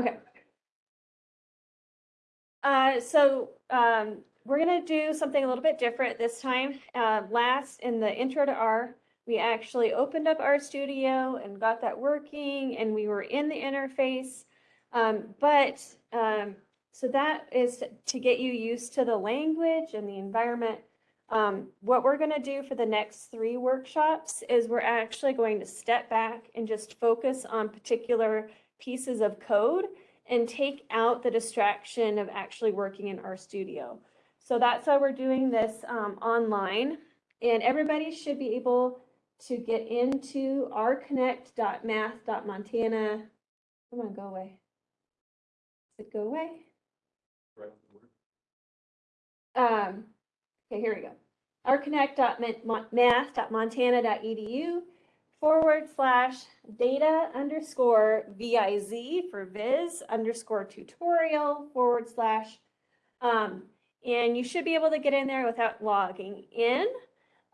Okay. Uh, so, um, we're gonna do something a little bit different this time. Uh, last, in the intro to R, we actually opened up RStudio and got that working and we were in the interface. Um, but, um, so that is to get you used to the language and the environment. Um, what we're gonna do for the next three workshops is we're actually going to step back and just focus on particular pieces of code and take out the distraction of actually working in RStudio. So that's why we're doing this um, online. And everybody should be able to get into rconnect.math.montana. Come on, go away. Does it go away? Um, okay, here we go. rconnect.math.montana.edu forward slash data underscore viz for viz underscore tutorial forward slash. Um, and you should be able to get in there without logging in.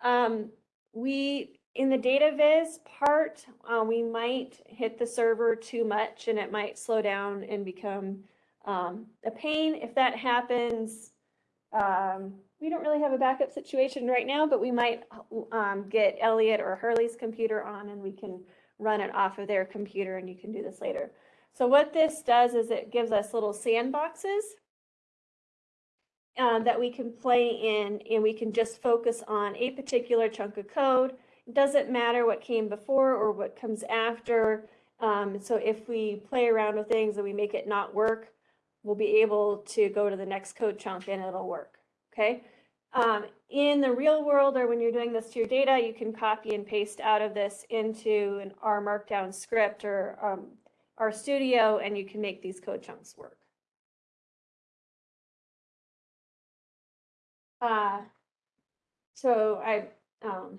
Um, we, in the data viz part, uh, we might hit the server too much and it might slow down and become um, a pain. If that happens, um, we don't really have a backup situation right now, but we might um, get Elliot or Hurley's computer on and we can run it off of their computer and you can do this later. So what this does is it gives us little sandboxes uh, that we can play in and we can just focus on a particular chunk of code. It doesn't matter what came before or what comes after. Um, so if we play around with things and we make it not work, we'll be able to go to the next code chunk and it'll work, okay? Um, in the real world or when you're doing this to your data, you can copy and paste out of this into an R Markdown script or um, Studio, and you can make these code chunks work. Uh, so I um,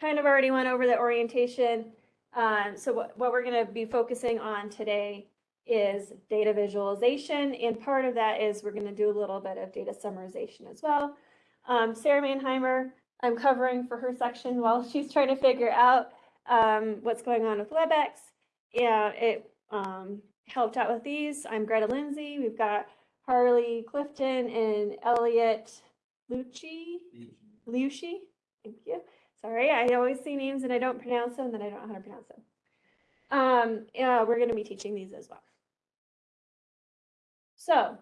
kind of already went over the orientation. Um, so what, what we're going to be focusing on today is data visualization. And part of that is we're going to do a little bit of data summarization as well. Um, Sarah Mannheimer, I'm covering for her section while she's trying to figure out um, what's going on with WebEx. Yeah, it um, helped out with these. I'm Greta Lindsay. We've got Harley Clifton and Elliot Lucci. Lucci. Thank you. Sorry, I always see names and I don't pronounce them, and then I don't know how to pronounce them. Um, yeah, we're going to be teaching these as well. So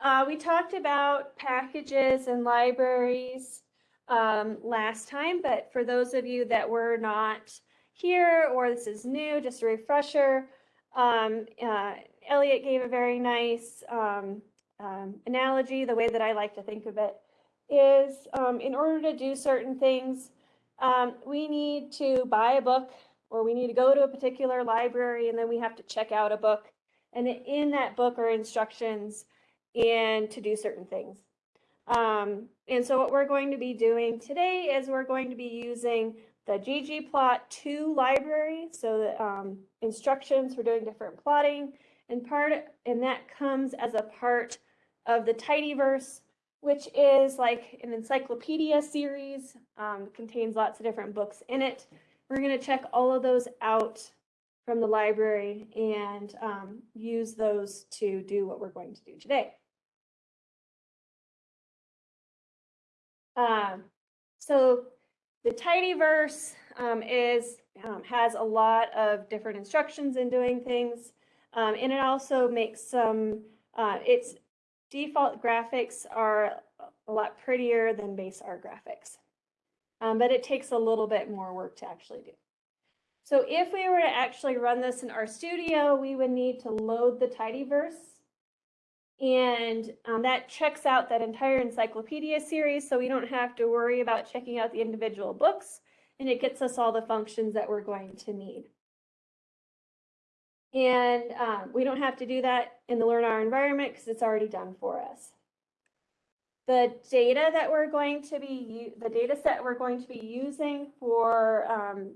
uh, we talked about packages and libraries um, last time, but for those of you that were not here or this is new, just a refresher, um, uh, Elliot gave a very nice um, um analogy. The way that I like to think of it is um, in order to do certain things, um, we need to buy a book or we need to go to a particular library and then we have to check out a book and in that book are instructions and to do certain things. Um, and so what we're going to be doing today is we're going to be using the ggplot2 library, so the um, instructions for doing different plotting, and part and that comes as a part of the tidyverse, which is like an encyclopedia series, um, contains lots of different books in it. We're going to check all of those out from the library and um, use those to do what we're going to do today. Um, so the tidyverse um, is um, has a lot of different instructions in doing things, um, and it also makes some. Uh, its default graphics are a lot prettier than base R graphics, um, but it takes a little bit more work to actually do. So if we were to actually run this in RStudio, we would need to load the tidyverse. And um, that checks out that entire encyclopedia series, so we don't have to worry about checking out the individual books, and it gets us all the functions that we're going to need. And um, we don't have to do that in the Learn R environment because it's already done for us. The data that we're going to be, the data set we're going to be using for um,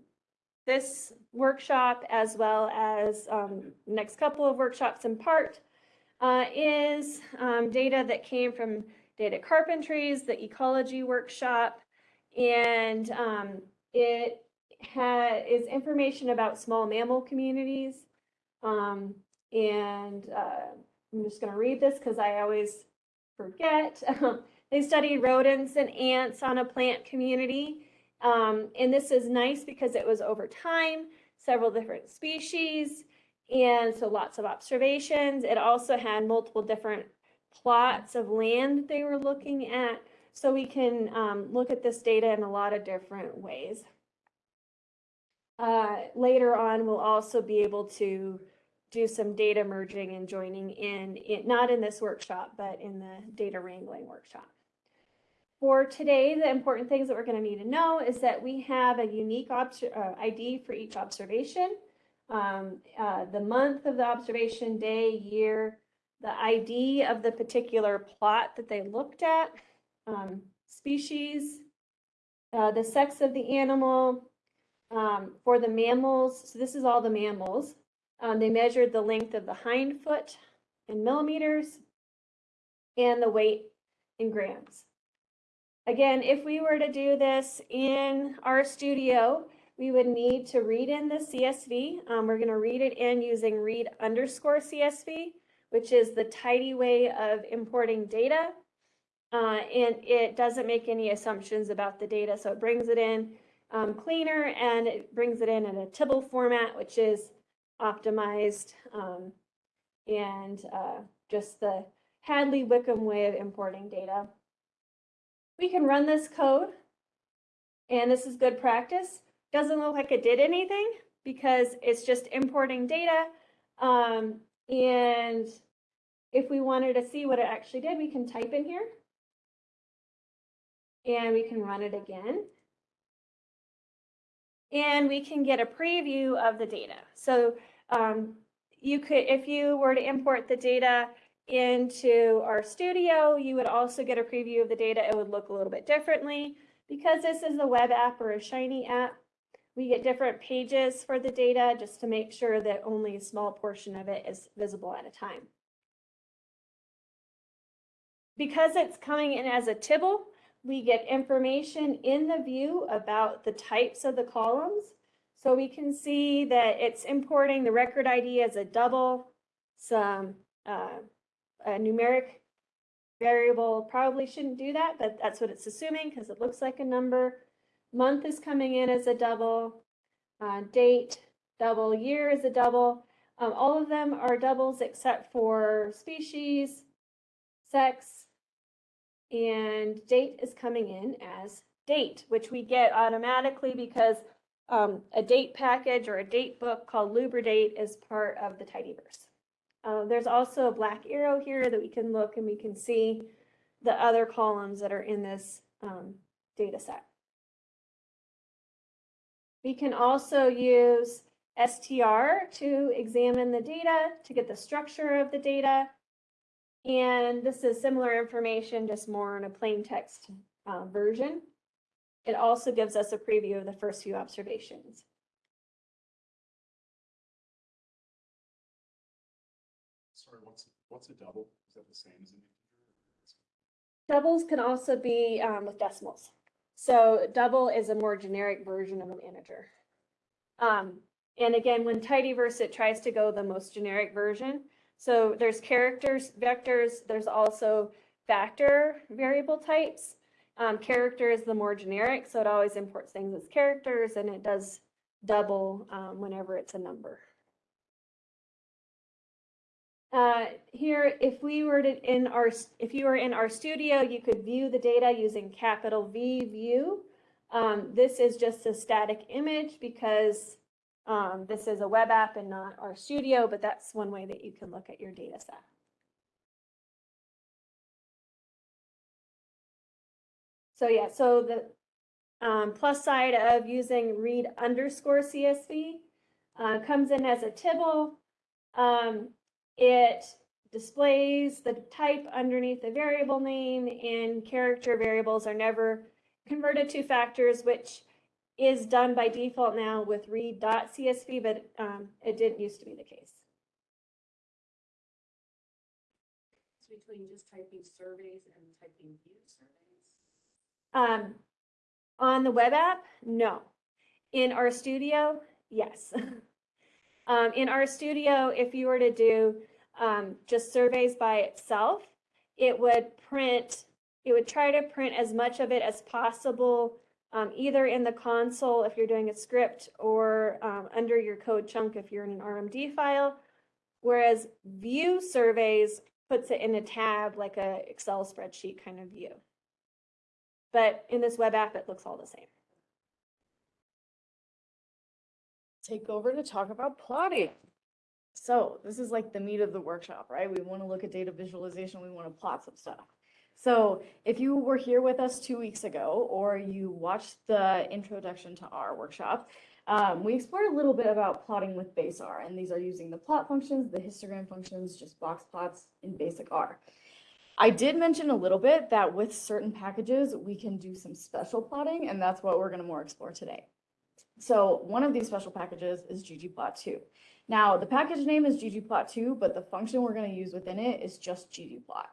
this workshop as well as um, next couple of workshops in part uh, is um, data that came from Data Carpentries, the ecology workshop, and um, it is information about small mammal communities. Um, and, uh, I'm just gonna read this because I always forget. They studied rodents and ants on a plant community. Um, and this is nice because it was over time, several different species, and so lots of observations. It also had multiple different plots of land they were looking at. So we can um, look at this data in a lot of different ways. Uh, later on, we'll also be able to do some data merging and joining in, not in this workshop, but in the data wrangling workshop. For today, the important things that we're going to need to know is that we have a unique uh, ID for each observation, um, uh, the month of the observation, day, year, the ID of the particular plot that they looked at, um, species, uh, the sex of the animal. Um, for the mammals, so this is all the mammals. Um, they measured the length of the hind foot in millimeters and the weight in grams. Again, if we were to do this in RStudio, we would need to read in the CSV. Um, we're going to read it in using read underscore CSV, which is the tidy way of importing data. Uh, and it doesn't make any assumptions about the data, so it brings it in um, cleaner and it brings it in in a Tibble format, which is optimized um, and uh, just the Hadley Wickham way of importing data. We can run this code and this is good practice. Doesn't look like it did anything because it's just importing data. Um, and if we wanted to see what it actually did, we can type in here and we can run it again. And we can get a preview of the data. So um, you could, if you were to import the data into RStudio, you would also get a preview of the data. It would look a little bit differently. Because this is a web app or a Shiny app, we get different pages for the data just to make sure that only a small portion of it is visible at a time. Because it's coming in as a tibble, we get information in the view about the types of the columns. So we can see that it's importing the record ID as a double, some uh, a numeric variable probably shouldn't do that, but that's what it's assuming because it looks like a number. Month is coming in as a double, uh, date, double, year is a double. Um, all of them are doubles except for species, sex, and date is coming in as date, which we get automatically because um, a date package or a date book called Lubridate is part of the Tidyverse. Uh, there's also a black arrow here that we can look and we can see the other columns that are in this um, data set. We can also use STR to examine the data, to get the structure of the data. And this is similar information, just more in a plain text uh, version. It also gives us a preview of the first few observations. What's, a double? Is that the same as an integer? Doubles can also be um, with decimals. So double is a more generic version of an integer. Um, and again, when tidyverse, it tries to go the most generic version. So there's characters, vectors, there's also factor variable types. Um, character is the more generic, so it always imports things as characters and it does double um, whenever it's a number. Uh, here, if we were to in our, if you were in RStudio, you could view the data using capital V view. Um, this is just a static image because um, this is a web app and not RStudio, but that's one way that you can look at your data set. So yeah, so the um, plus side of using read underscore CSV uh, comes in as a tibble. Um, it displays the type underneath the variable name and character variables are never converted to factors, which is done by default now with read.csv, but um, it didn't used to be the case. between just typing surveys and typing view surveys? Um, on the web app, no. In RStudio, yes. Um, in RStudio, if you were to do um, just surveys by itself, it would print, it would try to print as much of it as possible, um, either in the console if you're doing a script or um, under your code chunk if you're in an RMD file. Whereas view surveys puts it in a tab like a Excel spreadsheet kind of view. But in this web app, it looks all the same. Take over to talk about plotting. So this is like the meat of the workshop, right? We want to look at data visualization, we want to plot some stuff. So if you were here with us two weeks ago, or you watched the introduction to R workshop, um, we explored a little bit about plotting with base R, and these are using the plot functions, the histogram functions, just box plots in basic R. I did mention a little bit that with certain packages, we can do some special plotting, and that's what we're going to more explore today. So one of these special packages is ggplot2. Now, the package name is ggplot2, but the function we're going to use within it is just ggplot.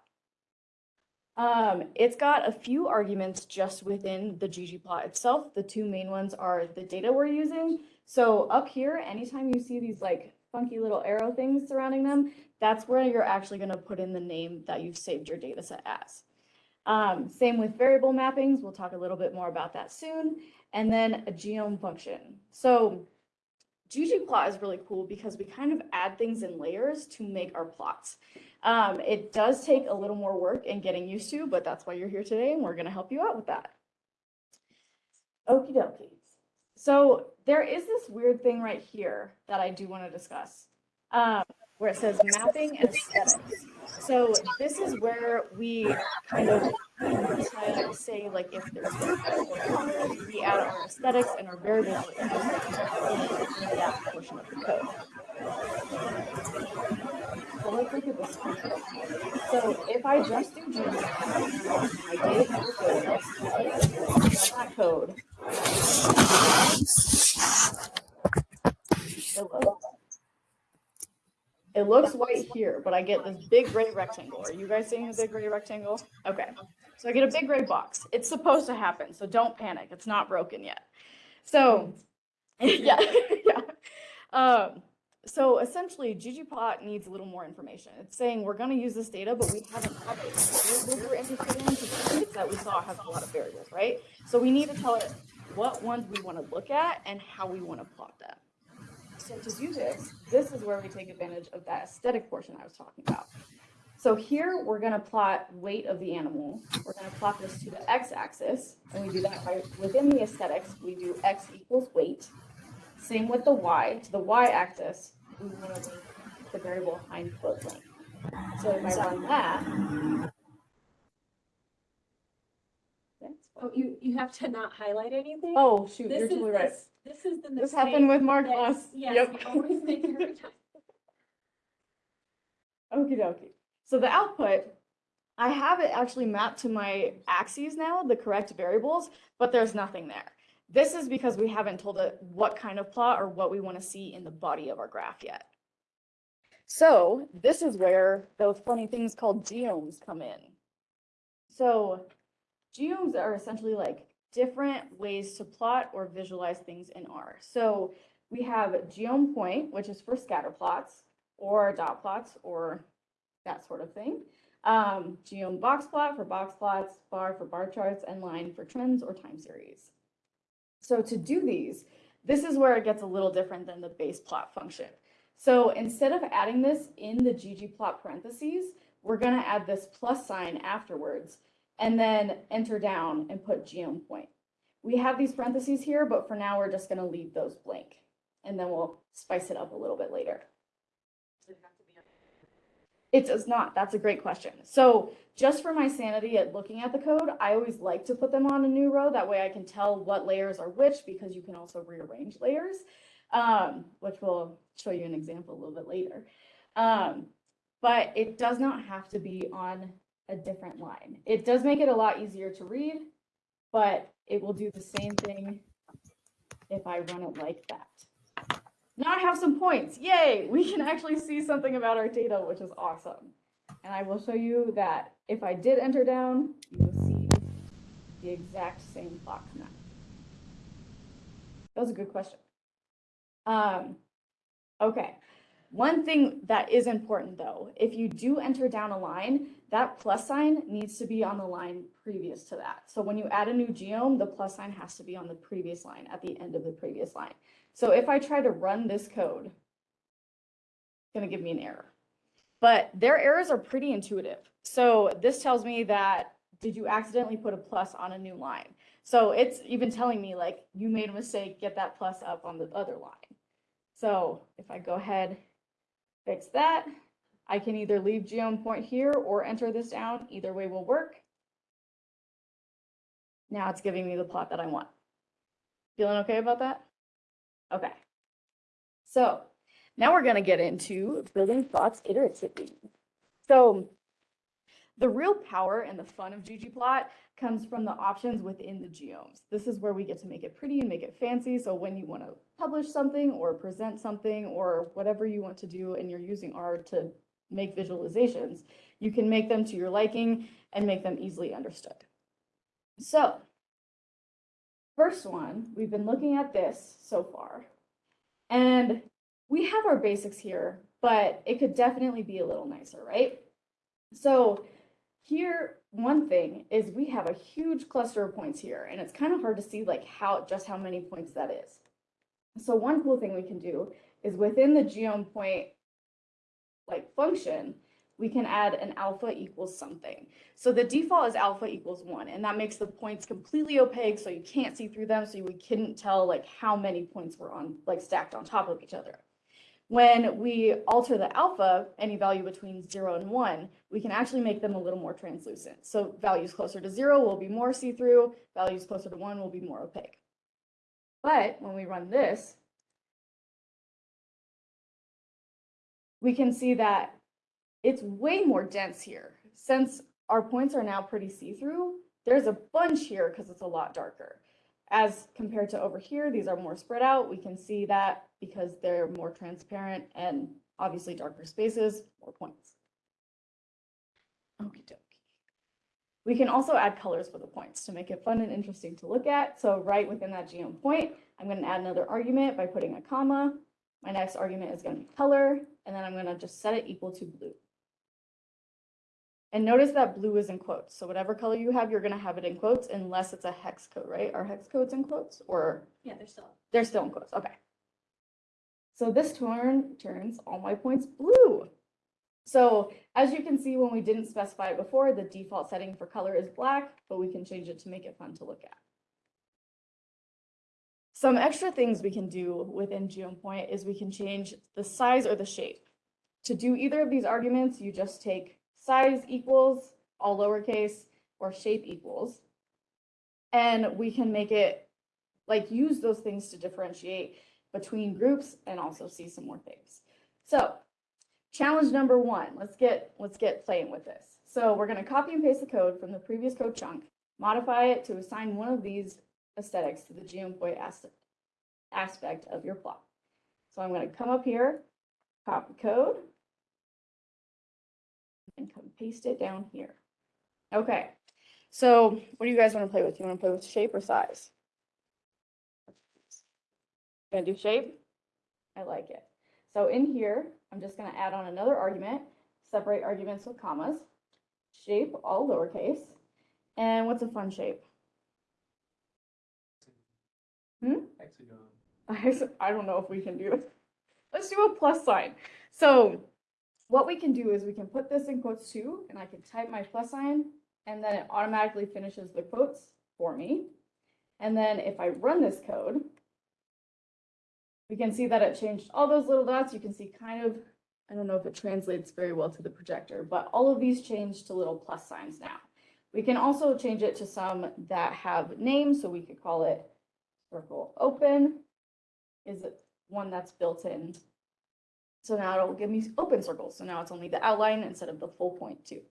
Um, it's got a few arguments just within the ggplot itself. The two main ones are the data we're using. So up here, anytime you see these like funky little arrow things surrounding them, that's where you're actually going to put in the name that you've saved your data set as. Um, same with variable mappings. We'll talk a little bit more about that soon and then a geom function. So ggplot is really cool because we kind of add things in layers to make our plots. Um, it does take a little more work and getting used to, but that's why you're here today and we're going to help you out with that. Okie dokie. So there is this weird thing right here that I do want to discuss. Um, where it says mapping and aesthetics. So this is where we kind of to say like if there's we add our aesthetics and our variables in that portion of the code. So let's look at this. So if I just do G, I did that code. Hello. It looks white here, but I get this big gray rectangle. Are you guys seeing the big gray rectangle? Okay. So I get a big gray box. It's supposed to happen, so don't panic. It's not broken yet. So yeah, yeah. Um, so essentially, ggplot needs a little more information. It's saying we're going to use this data, but we haven't had it. What we're interested in that we saw has a lot of variables, right? So we need to tell it what ones we want to look at and how we want to plot them. To do this, this is where we take advantage of that aesthetic portion I was talking about. So here we're going to plot weight of the animal. We're going to plot this to the x-axis, and we do that by within the aesthetics. We do x equals weight. Same with the y. To the y-axis, we want to link the variable hind foot length. So if I run that, Oh, you, you have to not highlight anything? oh shoot, This you're totally right. this- This is the mistake. This happened with Mark that- last. Yes, Yep. you always make it every time. Okie dokie. So the output, I have it actually mapped to my axes now, the correct variables, but there's nothing there. This is because we haven't told it what kind of plot or what we want to see in the body of our graph yet. So this is where those funny things called geoms come in. So geoms are essentially like different ways to plot or visualize things in R. So we have geom point, which is for scatter plots or dot plots or that sort of thing. Um, geom box plot for box plots, bar for bar charts, and line for trends or time series. So to do these, this is where it gets a little different than the base plot function. So instead of adding this in the ggplot parentheses, we're going to add this plus sign afterwards and then enter down and put geom point. We have these parentheses here, but for now we're just going to leave those blank and then we'll spice it up a little bit later. It have to be on- It does not. That's a great question. So just for my sanity at looking at the code, I always like to put them on a new row. That way I can tell what layers are which because you can also rearrange layers, um, which we'll show you an example a little bit later. Um, but it does not have to be on a different line. It does make it a lot easier to read, but it will do the same thing if I run it like that. Now I have some points. Yay! We can actually see something about our data, which is awesome. And I will show you that if I did enter down, you will see the exact same plot come out. That was a good question. Um, Okay, one thing that is important though, if you do enter down a line, that plus sign needs to be on the line previous to that. So when you add a new geom, the plus sign has to be on the previous line, at the end of the previous line. So if I try to run this code, it's gonna give me an error. But their errors are pretty intuitive. So this tells me that, did you accidentally put a plus on a new line? So it's even telling me like, you made a mistake, get that plus up on the other line. So if I go ahead, fix that, I can either leave geom point here or enter this down, either way will work. Now it's giving me the plot that I want. Feeling okay about that? Okay. So now we're gonna get into building plots iteratively. So the real power and the fun of ggplot comes from the options within the geoms. This is where we get to make it pretty and make it fancy. So when you want to publish something or present something or whatever you want to do and you're using R to make visualizations, you can make them to your liking and make them easily understood. So first one, we've been looking at this so far. And we have our basics here, but it could definitely be a little nicer, right? So here, one thing is we have a huge cluster of points here, and it's kind of hard to see like how, just how many points that is. So one cool thing we can do is within the geom point like function, we can add an alpha equals something. So the default is alpha equals one, and that makes the points completely opaque, so you can't see through them, so we couldn't tell like how many points were on, like stacked on top of each other. When we alter the alpha, any value between zero and one, we can actually make them a little more translucent. So values closer to zero will be more see-through, values closer to one will be more opaque. But when we run this, we can see that it's way more dense here. Since our points are now pretty see-through, there's a bunch here because it's a lot darker. As compared to over here, these are more spread out. We can see that because they're more transparent and obviously darker spaces, more points. Okie dokie. We can also add colors for the points to make it fun and interesting to look at. So right within that geom point, I'm going to add another argument by putting a comma. My next argument is going to be color, and then I'm going to just set it equal to blue. And notice that blue is in quotes. So whatever color you have, you're going to have it in quotes unless it's a hex code, right? Are hex codes in quotes or Yeah, they're still. they're still in quotes? Okay. So this turn turns all my points blue. So as you can see, when we didn't specify it before, the default setting for color is black, but we can change it to make it fun to look at. Some extra things we can do within geom point is we can change the size or the shape. To do either of these arguments, you just take size equals, all lowercase, or shape equals. And we can make it, like, use those things to differentiate between groups and also see some more things. So challenge number one, let's get, let's get playing with this. So we're gonna copy and paste the code from the previous code chunk, modify it to assign one of these aesthetics to the as- aspect of your plot. So I'm gonna come up here, copy code, and come paste it down here. Okay, so what do you guys want to play with? You want to play with shape or size? Gonna do shape? I like it. So in here, I'm just gonna add on another argument, separate arguments with commas, shape all lowercase, and what's a fun shape? Hmm? Hexagon. I, don't know if we can do this. Let's do a plus sign. So what we can do is we can put this in quotes too, and I can type my plus sign, and then it automatically finishes the quotes for me. And then if I run this code, we can see that it changed all those little dots. You can see kind of, I don't know if it translates very well to the projector, but all of these change to little plus signs now. We can also change it to some that have names, so we could call it circle open is it one that's built in. So now it'll give me open circles. So now it's only the outline instead of the full point too.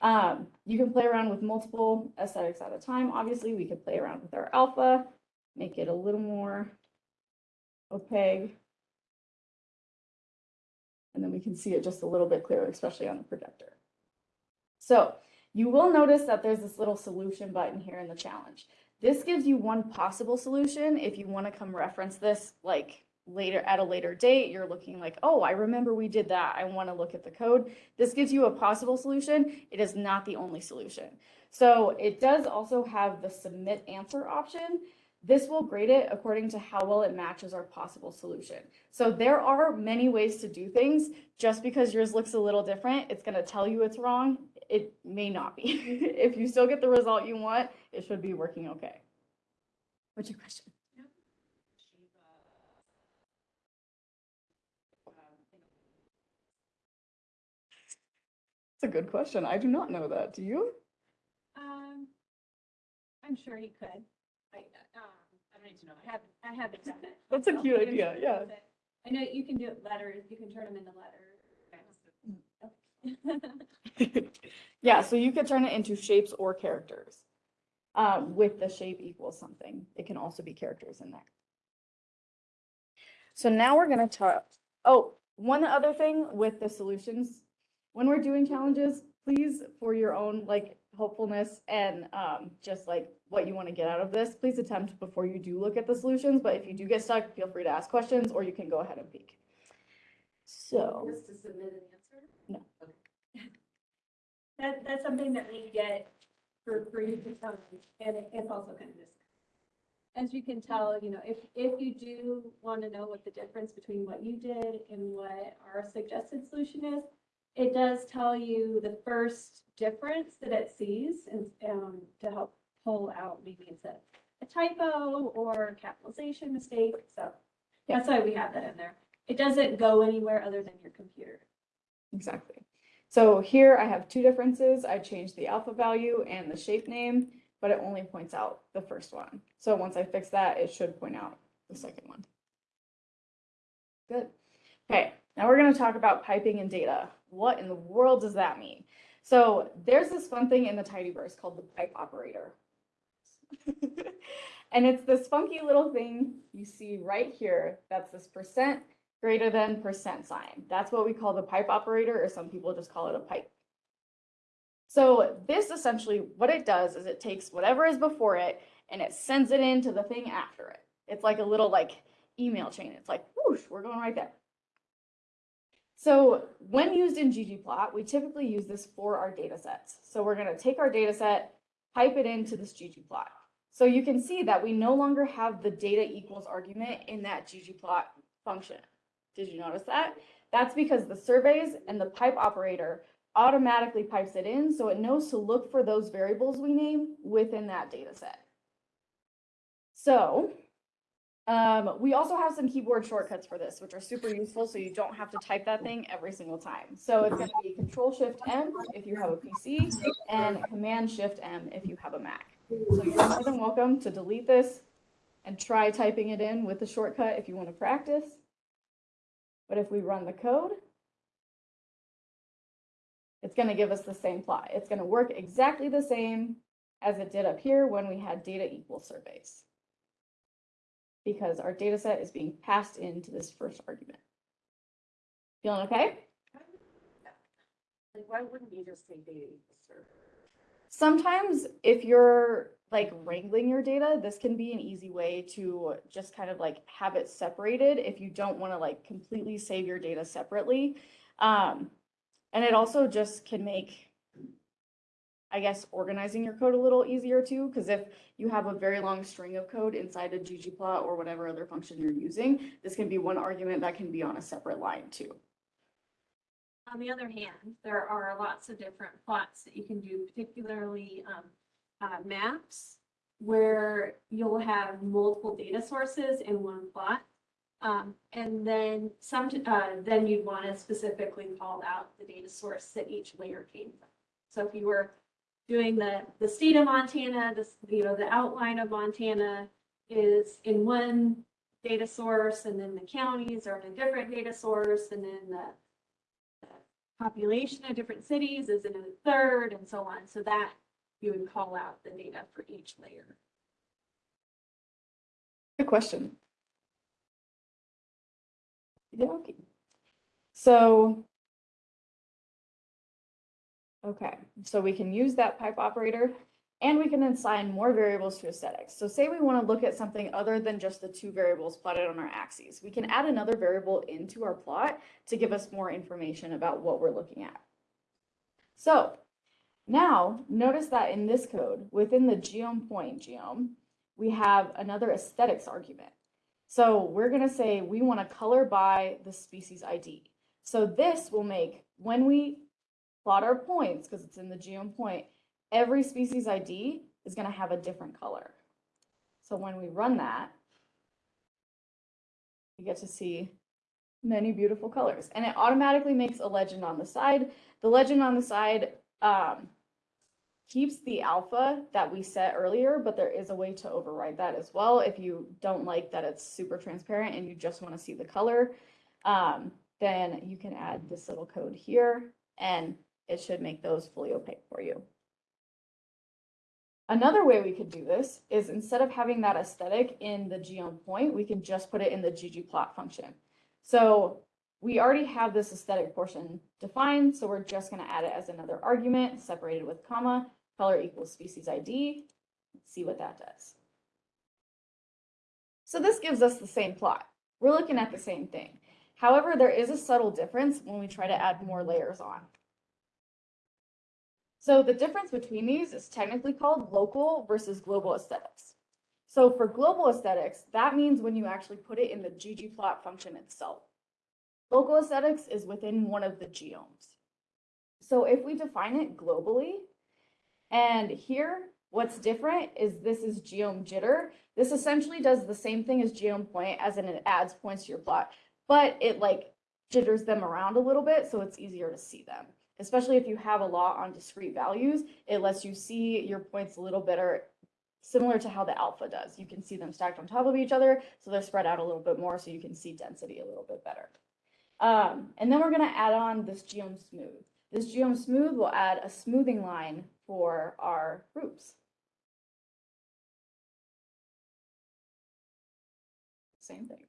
Um, you can play around with multiple aesthetics at a time. Obviously, we could play around with our alpha, make it a little more opaque. And then we can see it just a little bit clearer, especially on the projector. So you will notice that there's this little solution button here in the challenge. This gives you one possible solution if you want to come reference this like later, at a later date, you're looking like, oh, I remember we did that. I want to look at the code. This gives you a possible solution. It is not the only solution. So it does also have the submit answer option. This will grade it according to how well it matches our possible solution. So there are many ways to do things. Just because yours looks a little different, it's gonna tell you it's wrong. It may not be. If you still get the result you want, it should be working okay. What's your question? It's a good question. I do not know that. Do you? Um, I'm sure he could. I, um, To know. I haven't, I haven't done it. That's a cute I'm idea, yeah. I know you can do it letters, you can turn them into letters. Yeah, so you could turn it into shapes or characters. Um, with the shape equals something. It can also be characters in there. So now we're gonna talk, oh, one other thing with the solutions. When we're doing challenges, please, for your own like hopefulness and um, just like what you want to get out of this, please attempt before you do look at the solutions. But if you do get stuck, feel free to ask questions or you can go ahead and peek. So. Just to submit an answer? No. That, that's something that we get for free to tell you, and it- it's also kind of this. As you can tell, you know, if, if you do want to know what the difference between what you did and what our suggested solution is, it does tell you the first difference that it sees and, um, to help pull out maybe it's a, a typo or capitalization mistake, so that's why we have that in there. It doesn't go anywhere other than your computer. Exactly. So here I have two differences. I changed the alpha value and the shape name, but it only points out the first one. So once I fix that, it should point out the second one. Good. Okay, now we're gonna talk about piping and data. What in the world does that mean? So there's this fun thing in the tidyverse called the pipe operator. And it's this funky little thing you see right here. That's this percent greater than percent sign. That's what we call the pipe operator, or some people just call it a pipe. So this essentially, what it does is it takes whatever is before it and it sends it into the thing after it. It's like a little like email chain. It's like whoosh, we're going right there. So when used in ggplot, we typically use this for our data sets. So we're gonna take our data set, pipe it into this ggplot. So you can see that we no longer have the data equals argument in that ggplot function. Did you notice that? That's because the surveys and the pipe operator automatically pipes it in, so it knows to look for those variables we name within that data set. So, um, we also have some keyboard shortcuts for this, which are super useful, so you don't have to type that thing every single time. So it's gonna be Control Shift M if you have a PC, and Command Shift M if you have a Mac. So you're more than welcome to delete this and try typing it in with the shortcut if you want to practice. But if we run the code, it's going to give us the same plot. It's going to work exactly the same as it did up here when we had data equal surveys. Because our data set is being passed into this first argument. Feeling okay? Like, why wouldn't you just say data? Sometimes if you're like wrangling your data, this can be an easy way to just kind of like have it separated if you don't want to like completely save your data separately. Um, and it also just can make, I guess, organizing your code a little easier too, because if you have a very long string of code inside a ggplot or whatever other function you're using, this can be one argument that can be on a separate line too. On the other hand, there are lots of different plots that you can do, particularly um, uh, maps, where you'll have multiple data sources in one plot. Um, and then some, uh, then you'd want to specifically call out the data source that each layer came from. So if you were doing the, the state of Montana, this, you know, the outline of Montana is in one data source, and then the counties are in a different data source, and then the population of different cities is in a third and so on. So that you would call out the data for each layer. Good question. Yeah, okay. So. Okay, so we can use that pipe operator. And we can assign more variables to aesthetics. So say we want to look at something other than just the two variables plotted on our axes. We can add another variable into our plot to give us more information about what we're looking at. So now notice that in this code, within the geom point geom, we have another aesthetics argument. So we're going to say we want to color by the species ID. So this will make, when we plot our points, because it's in the geom point, every species ID is going to have a different color. So when we run that, we get to see many beautiful colors. And it automatically makes a legend on the side. The legend on the side um, keeps the alpha that we set earlier, but there is a way to override that as well. If you don't like that it's super transparent and you just want to see the color, um, then you can add this little code here and it should make those fully opaque for you. Another way we could do this is instead of having that aesthetic in the geom point, we can just put it in the ggplot function. So we already have this aesthetic portion defined, so we're just going to add it as another argument separated with comma, color equals species ID. Let's see what that does. So this gives us the same plot. We're looking at the same thing. However, there is a subtle difference when we try to add more layers on. So the difference between these is technically called local versus global aesthetics. So for global aesthetics, that means when you actually put it in the ggplot function itself. Local aesthetics is within one of the geoms. So if we define it globally, and here, what's different is this is geom jitter. This essentially does the same thing as geom point, as in it adds points to your plot, but it like jitters them around a little bit, so it's easier to see them especially if you have a lot on discrete values, it lets you see your points a little better, similar to how the alpha does. You can see them stacked on top of each other, so they're spread out a little bit more, so you can see density a little bit better. Um, and then we're going to add on this geom smooth. This geom smooth will add a smoothing line for our groups. Same thing.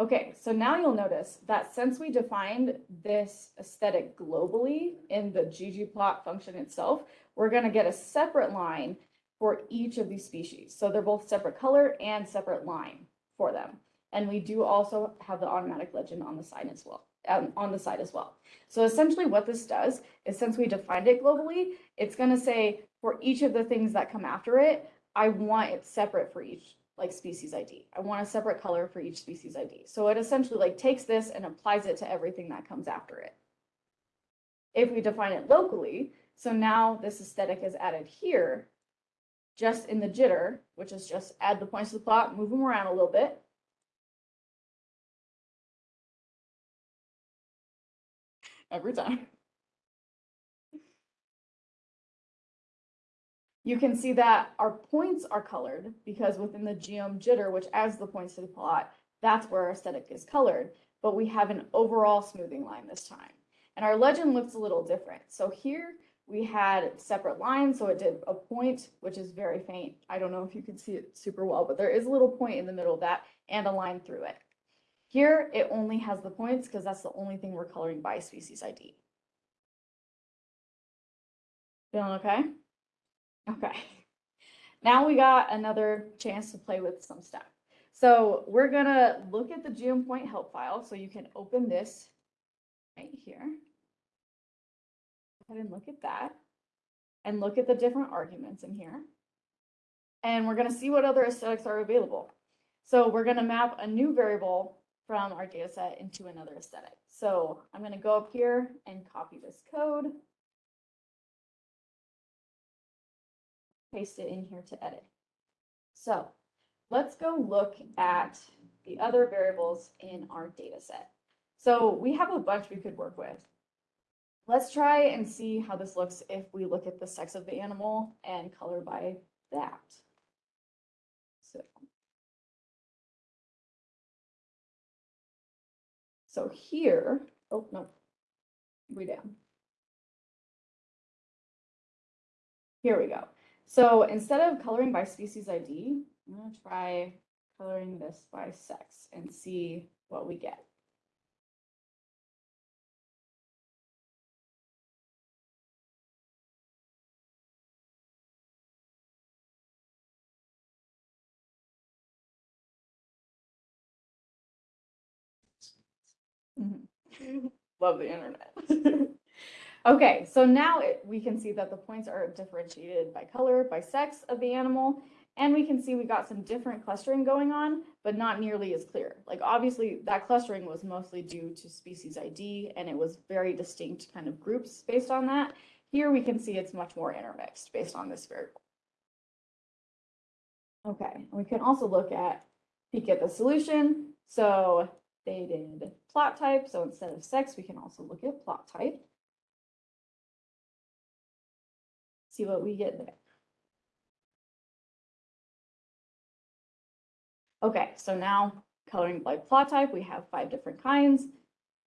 Okay, so now you'll notice that since we defined this aesthetic globally in the ggplot function itself, we're going to get a separate line for each of these species. So they're both separate color and separate line for them. And we do also have the automatic legend on the side as well, um, on the side as well. So essentially what this does is since we defined it globally, it's going to say for each of the things that come after it, I want it separate for each like species ID. I want a separate color for each species ID. So it essentially like takes this and applies it to everything that comes after it. If we define it locally, so now this aesthetic is added here, just in the jitter, which is just add the points to the plot, move them around a little bit. Every time. You can see that our points are colored because within the geom jitter, which adds the points to the plot, that's where our aesthetic is colored, but we have an overall smoothing line this time. And our legend looks a little different. So here we had separate lines, so it did a point, which is very faint. I don't know if you can see it super well, but there is a little point in the middle of that and a line through it. Here, it only has the points because that's the only thing we're coloring by species ID. Feeling okay? Okay. Now we got another chance to play with some stuff. So we're gonna look at the geom point help file. So you can open this right here. Go ahead and look at that. And look at the different arguments in here. And we're gonna see what other aesthetics are available. So we're gonna map a new variable from our data set into another aesthetic. So I'm gonna go up here and copy this code. Paste it in here to edit. So let's go look at the other variables in our data set. So we have a bunch we could work with. Let's try and see how this looks if we look at the sex of the animal and color by that. So. So here, oh, no, way down. Here we go. So instead of coloring by species ID, I'm gonna try coloring this by sex and see what we get. Mhm. Love the internet. Okay, so now it, we can see that the points are differentiated by color, by sex of the animal, and we can see we got some different clustering going on, but not nearly as clear. Like obviously that clustering was mostly due to species ID and it was very distinct kind of groups based on that. Here we can see it's much more intermixed based on this variable. Okay, we can also look at, peek at the solution. So they did plot type, so instead of sex, we can also look at plot type. See what we get there. Okay, so now coloring by plot type, we have five different kinds.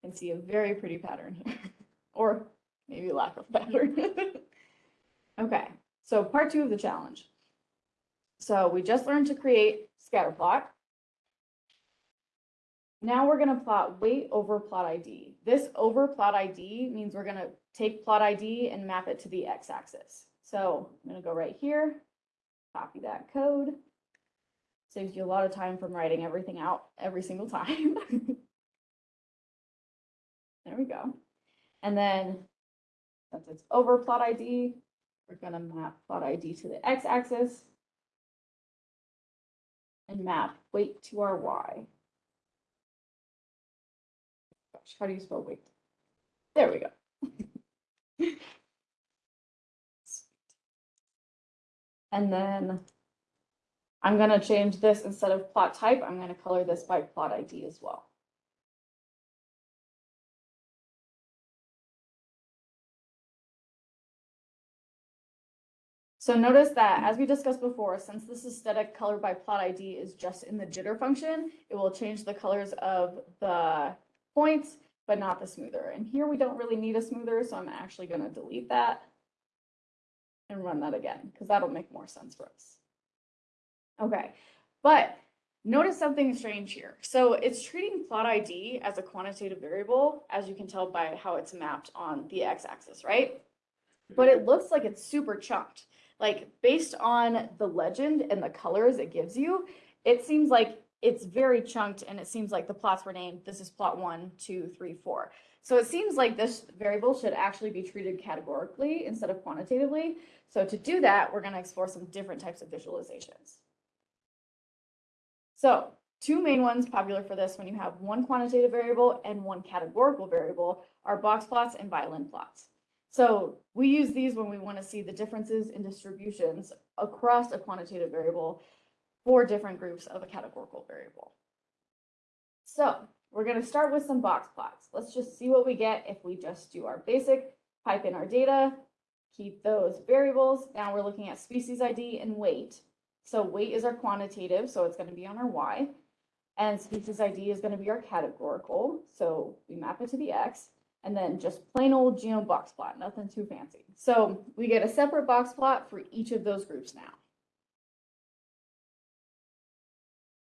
And see a very pretty pattern here, or maybe lack of pattern. Okay, so part two of the challenge. So we just learned to create scatter plot. Now we're gonna plot weight over plot ID. This over plot ID means we're gonna take plot ID and map it to the x-axis. So I'm gonna go right here, copy that code. Saves you a lot of time from writing everything out every single time. There we go. And then, since it's over plot ID, we're gonna map plot ID to the x-axis. And map weight to our y. Gosh, how do you spell weight? There we go. And then I'm gonna change this instead of plot type, I'm gonna color this by plot ID as well. So notice that as we discussed before, since this aesthetic color by plot ID is just in the jitter function, it will change the colors of the points, but not the smoother. And here we don't really need a smoother, so I'm actually gonna delete that and run that again, because that'll make more sense for us. Okay, but notice something strange here. So it's treating plot ID as a quantitative variable, as you can tell by how it's mapped on the x-axis, right? But it looks like it's super chunked. Like based on the legend and the colors it gives you, it seems like it's very chunked and it seems like the plots were named, this is plot one, two, three, four. So it seems like this variable should actually be treated categorically instead of quantitatively. So to do that, we're gonna explore some different types of visualizations. So two main ones popular for this when you have one quantitative variable and one categorical variable are box plots and violin plots. So we use these when we want to see the differences in distributions across a quantitative variable for different groups of a categorical variable. So we're going to start with some box plots. Let's just see what we get if we just do our basic, pipe in our data, keep those variables. Now we're looking at species ID and weight. So weight is our quantitative, so it's going to be on our Y. And species ID is going to be our categorical, so we map it to the X. And then just plain old geom box plot, nothing too fancy. So we get a separate box plot for each of those groups now.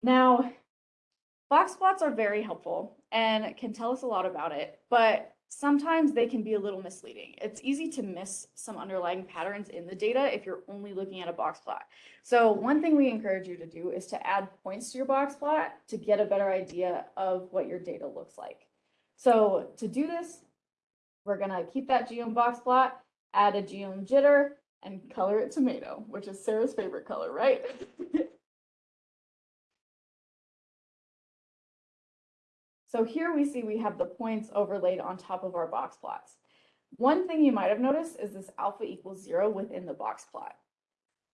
Now, box plots are very helpful and can tell us a lot about it, but sometimes they can be a little misleading. It's easy to miss some underlying patterns in the data if you're only looking at a box plot. So one thing we encourage you to do is to add points to your box plot to get a better idea of what your data looks like. So to do this, we're gonna keep that geom box plot, add a geom jitter, and color it tomato, which is Sarah's favorite color, right? So here we see we have the points overlaid on top of our box plots. One thing you might have noticed is this alpha equals zero within the box plot.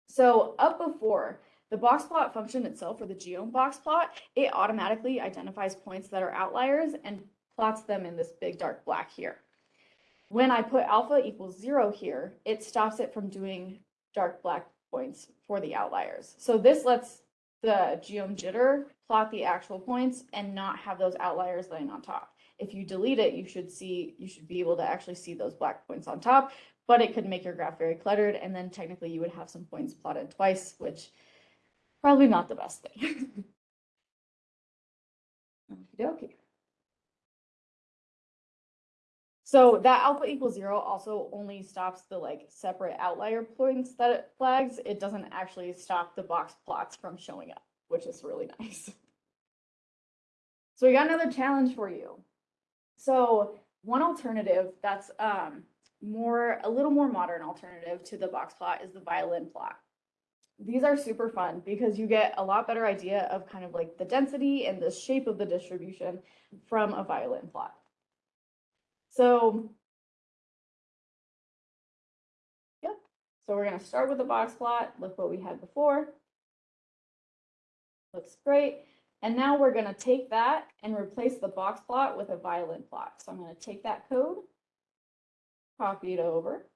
So up before, the box plot function itself, or the geom box plot, it automatically identifies points that are outliers and plots them in this big dark black here. When I put alpha equals zero here, it stops it from doing dark black points for the outliers. So this lets the geom jitter plot the actual points and not have those outliers laying on top. If you delete it, you should see, you should be able to actually see those black points on top, but it could make your graph very cluttered and then technically you would have some points plotted twice, which probably not the best thing. Okey-dokey. So that alpha equals zero also only stops the like separate outlier points that it flags. It doesn't actually stop the box plots from showing up, which is really nice. So we got another challenge for you. So one alternative that's um more, a little more modern alternative to the box plot is the violin plot. These are super fun because you get a lot better idea of kind of like the density and the shape of the distribution from a violin plot. So yeah, so we're gonna start with the box plot, look what we had before. Looks great. And now we're gonna take that and replace the box plot with a violin plot. So I'm gonna take that code, copy it over.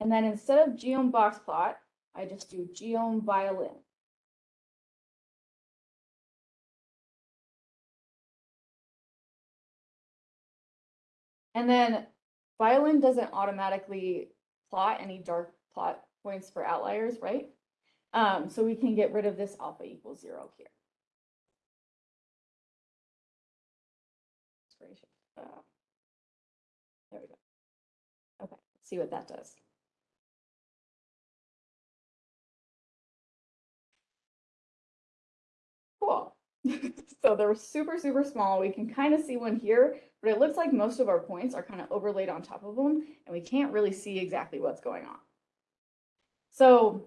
And then instead of geom box plot, I just do geom violin. And then violin doesn't automatically plot any dark plot points for outliers, right? Um, so we can get rid of this alpha equals zero here. Uh, There we go. Okay, see what that does. Cool. So they're super, super small. We can kind of see one here, but it looks like most of our points are kind of overlaid on top of them, and we can't really see exactly what's going on. So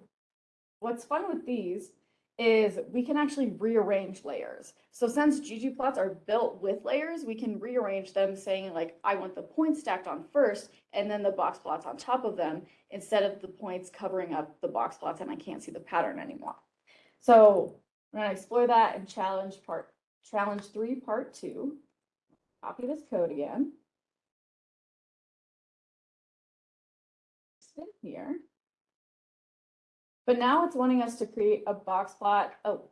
what's fun with these is we can actually rearrange layers. So since ggplots are built with layers, we can rearrange them saying like, I want the points stacked on first and then the box plots on top of them instead of the points covering up the box plots and I can't see the pattern anymore. So I'm gonna explore that and challenge part, challenge three, part two. Copy this code again. Sit here. But now it's wanting us to create a box plot. Oh.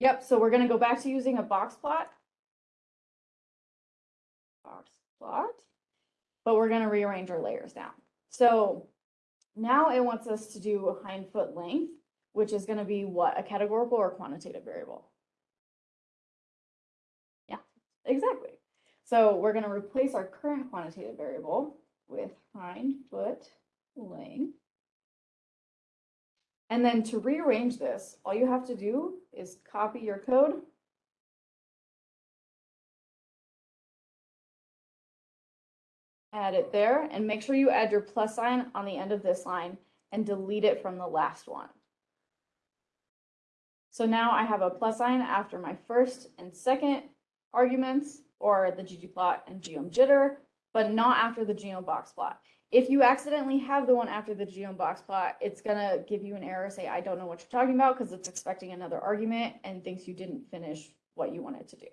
Yep, so we're gonna go back to using a box plot. Box plot. But we're gonna rearrange our layers now. So now it wants us to do a hind foot length, which is gonna be what, a categorical or quantitative variable? Yeah, exactly. So we're gonna replace our current quantitative variable with hind foot length. And then to rearrange this, all you have to do is copy your code. Add it there and make sure you add your plus sign on the end of this line and delete it from the last one. So now I have a plus sign after my first and second arguments or the ggplot and geom jitter, but not after the geom box plot. If you accidentally have the one after the geom box plot, it's gonna give you an error, say, I don't know what you're talking about, because it's expecting another argument and thinks you didn't finish what you wanted to do.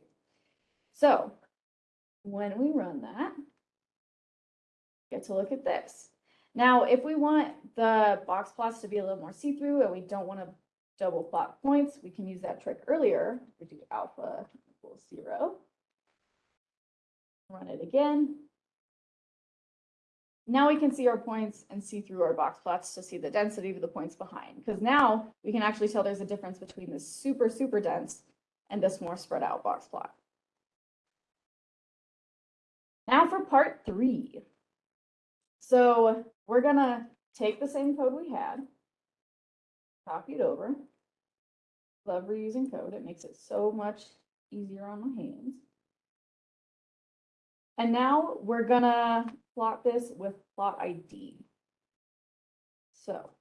So when we run that, get to look at this. Now, if we want the box plots to be a little more see-through and we don't want to double plot points, we can use that trick earlier. We do alpha equals zero. Run it again. Now we can see our points and see through our box plots to see the density of the points behind. Because now we can actually tell there's a difference between this super, super dense and this more spread out box plot. Now for part three. So we're gonna take the same code we had, copy it over. Love reusing code. It makes it so much easier on my hands. And now we're gonna plot this with plot ID. So.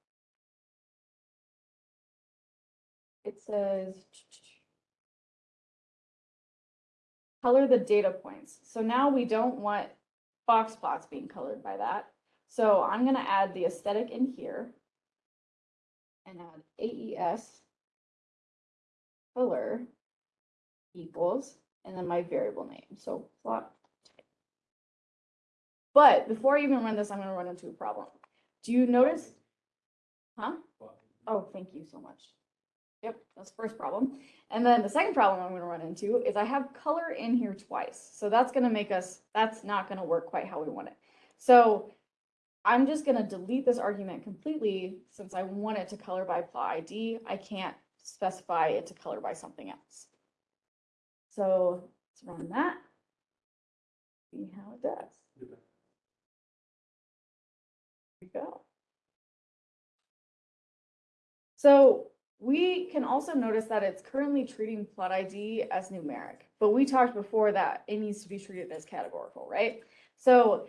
It says. Color the data points. So now we don't want box plots being colored by that. So I'm gonna add the aesthetic in here. And add AES. Color equals, and then my variable name. So plot but before I even run this, I'm gonna run into a problem. Do you notice? Huh? Oh, thank you so much. Yep, that's the first problem. And then the second problem I'm gonna run into is I have color in here twice. So that's gonna make us, that's not gonna work quite how we want it. So I'm just gonna delete this argument completely since I want it to color by plot ID. I can't specify it to color by something else. So let's run that. See how it does. Go. So we can also notice that it's currently treating plot ID as numeric, but we talked before that it needs to be treated as categorical, right? So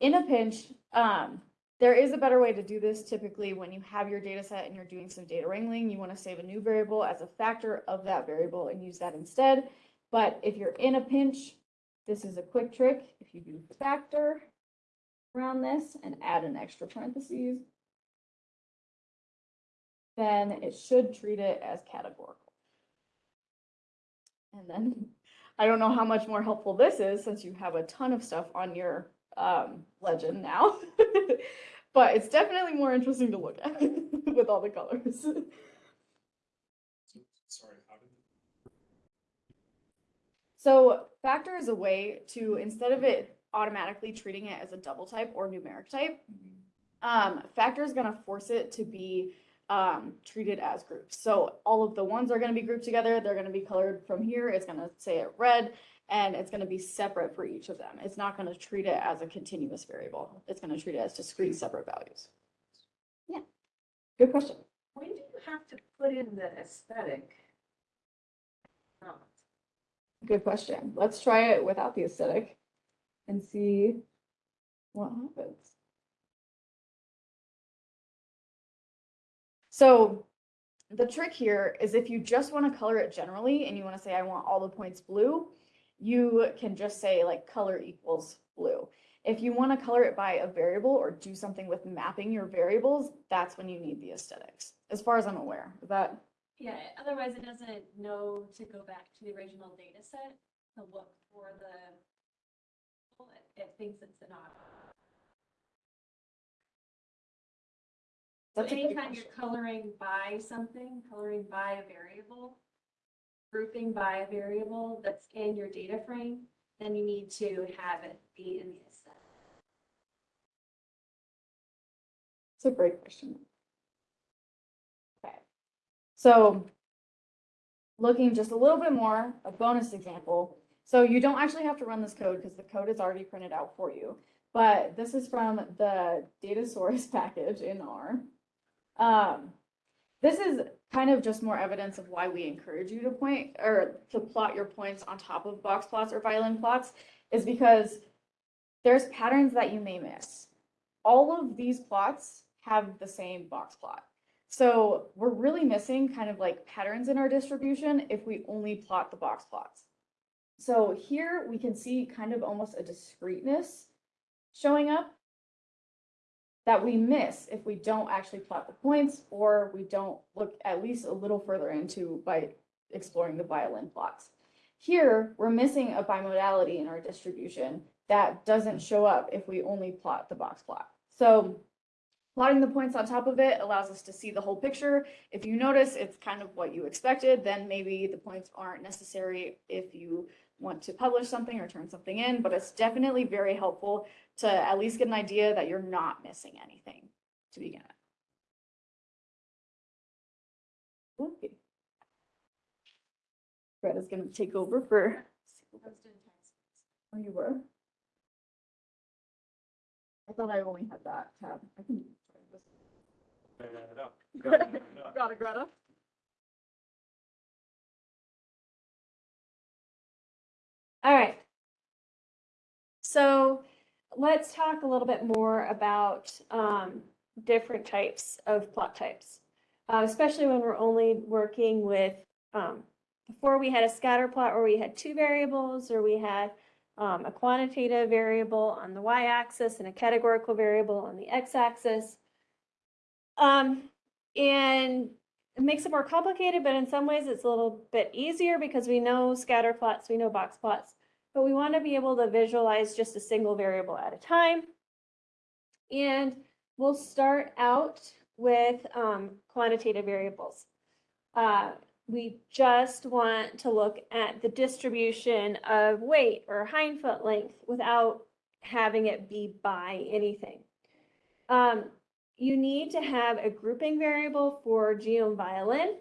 in a pinch, um, there is a better way to do this typically when you have your data set and you're doing some data wrangling, you want to save a new variable as a factor of that variable and use that instead. But if you're in a pinch, this is a quick trick. If you do factor around this and add an extra parentheses, then it should treat it as categorical. And then, I don't know how much more helpful this is since you have a ton of stuff on your um, legend now. But it's definitely more interesting to look at with all the colors. So, sorry, So factor is a way to, instead of it automatically treating it as a double type or numeric type, um, factor is gonna force it to be um, treated as groups. So all of the ones are gonna be grouped together, they're gonna be colored from here, it's gonna say it red, and it's gonna be separate for each of them. It's not gonna treat it as a continuous variable. It's gonna treat it as discrete separate values. Yeah, good question. When do you have to put in the aesthetic? Good question. Let's try it without the aesthetic and see what happens. So the trick here is if you just want to color it generally and you want to say, I want all the points blue, you can just say like color equals blue. If you want to color it by a variable or do something with mapping your variables, that's when you need the aesthetics, as far as I'm aware. Is that Yeah, otherwise it doesn't know to go back to the original data set to look for the. It thinks it's an auto. So That's anytime you're coloring by something, coloring by a variable, grouping by a variable that's in your data frame, then you need to have it be in the aesthetic. It's a great question. Okay, so looking just a little bit more, a bonus example. So you don't actually have to run this code because the code is already printed out for you. But this is from the datasauRus package in R. Um, this is kind of just more evidence of why we encourage you to point or to plot your points on top of box plots or violin plots is because there's patterns that you may miss all of these plots have the same box plot. So we're really missing kind of like patterns in our distribution if we only plot the box plots. So here we can see kind of almost a discreteness showing up that we miss if we don't actually plot the points or we don't look at least a little further into by exploring the violin plots. Here, we're missing a bimodality in our distribution that doesn't show up if we only plot the box plot. So plotting the points on top of it allows us to see the whole picture. If you notice it's kind of what you expected, then maybe the points aren't necessary if you want to publish something or turn something in, but it's definitely very helpful to at least get an idea that you're not missing anything to begin with. Okay. Greta's gonna take over for, oh, you were? I thought I only had that tab. I can. try this. Got it, Greta. All right. So let's talk a little bit more about um, different types of plot types. Uh, especially when we're only working with, um, before we had a scatter plot where we had two variables or we had um, a quantitative variable on the y-axis and a categorical variable on the x-axis. Um, and it makes it more complicated, but in some ways it's a little bit easier because we know scatter plots, we know box plots, but we want to be able to visualize just a single variable at a time. And we'll start out with um, quantitative variables. Uh, we just want to look at the distribution of weight or hind foot length without having it be by anything. Um, you need to have a grouping variable for geom violin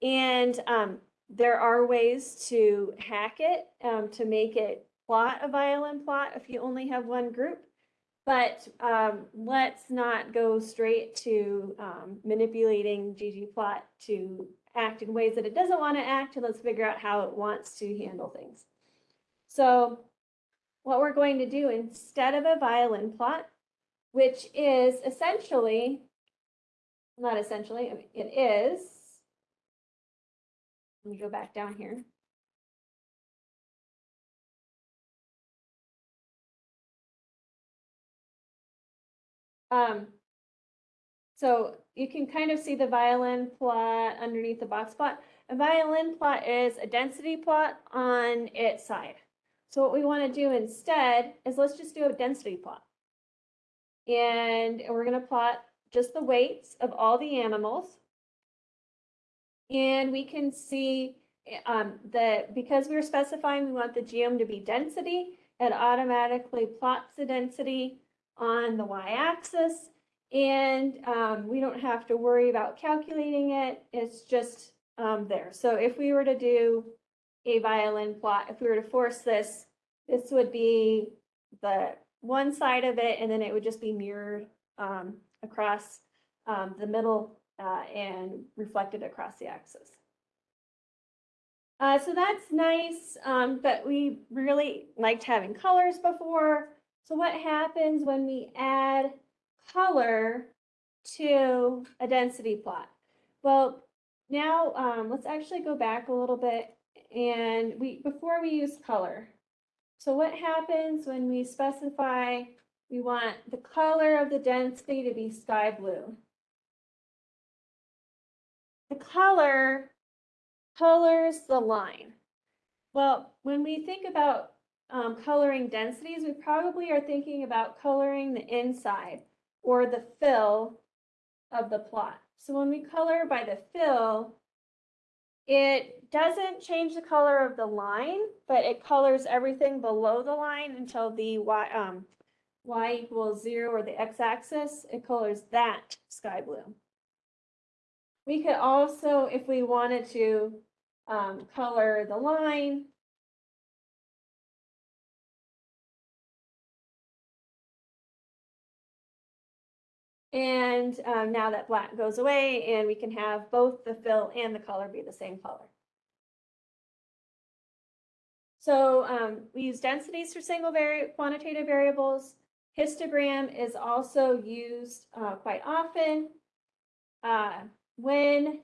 And um, there are ways to hack it, um, to make it plot a violin plot if you only have one group. But um, let's not go straight to um, manipulating ggplot to act in ways that it doesn't want to act, and let's figure out how it wants to handle things. So what we're going to do instead of a violin plot, which is essentially, not essentially, it is. Let me go back down here. Um, so you can kind of see the violin plot underneath the box plot. A violin plot is a density plot on its side. So what we want to do instead is let's just do a density plot. And we're going to plot just the weights of all the animals. And we can see um, that because we were specifying we want the geom to be density, it automatically plots the density on the y-axis. And um, we don't have to worry about calculating it. It's just um, there. So if we were to do a violin plot, if we were to force this, this would be the one side of it, and then it would just be mirrored um, across um, the middle uh, and reflected across the axis. Uh, so that's nice, um, but we really liked having colors before. So what happens when we add color to a density plot? Well, now um, let's actually go back a little bit and we before we use color. So what happens when we specify we want the color of the density to be sky blue? The color colors the line. Well, when we think about um, coloring densities, we probably are thinking about coloring the inside or the fill of the plot. So when we color by the fill, it doesn't change the color of the line, but it colors everything below the line until the y, um, y equals zero or the x-axis, it colors that sky blue. We could also, if we wanted to, um, color the line And um, now that black goes away and we can have both the fill and the color be the same color. So um, we use densities for single vari quantitative variables. Histogram is also used uh, quite often. Uh, when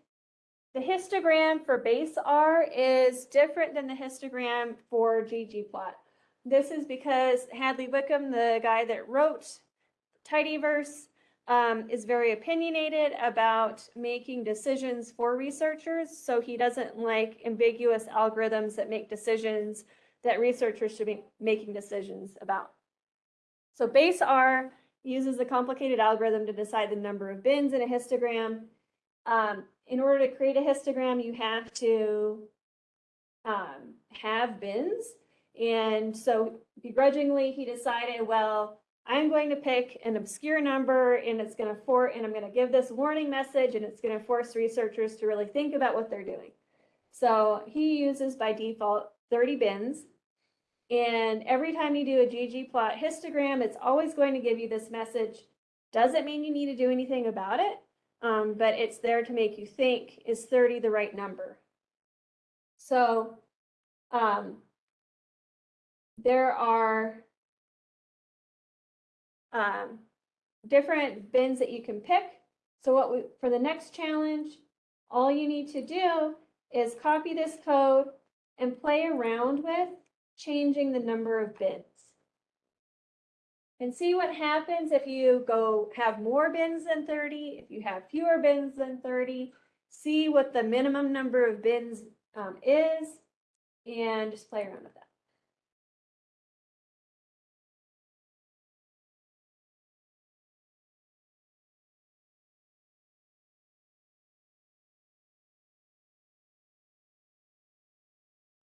the histogram for base R is different than the histogram for ggplot. This is because Hadley Wickham, the guy that wrote Tidyverse, um, is very opinionated about making decisions for researchers. So he doesn't like ambiguous algorithms that make decisions that researchers should be making decisions about. So base R uses a complicated algorithm to decide the number of bins in a histogram. Um, in order to create a histogram, you have to um, have bins. And so begrudgingly, he decided, well, I'm going to pick an obscure number and it's going to for and I'm going to give this warning message and it's going to force researchers to really think about what they're doing. So he uses by default 30 bins. And every time you do a ggplot histogram, it's always going to give you this message. Doesn't mean you need to do anything about it, um, but it's there to make you think, is 30 the right number? So um, there are um, different bins that you can pick. So what we, for the next challenge, all you need to do is copy this code and play around with changing the number of bins. And see what happens if you go have more bins than 30, if you have fewer bins than 30, see what the minimum number of bins um, is, and just play around with that.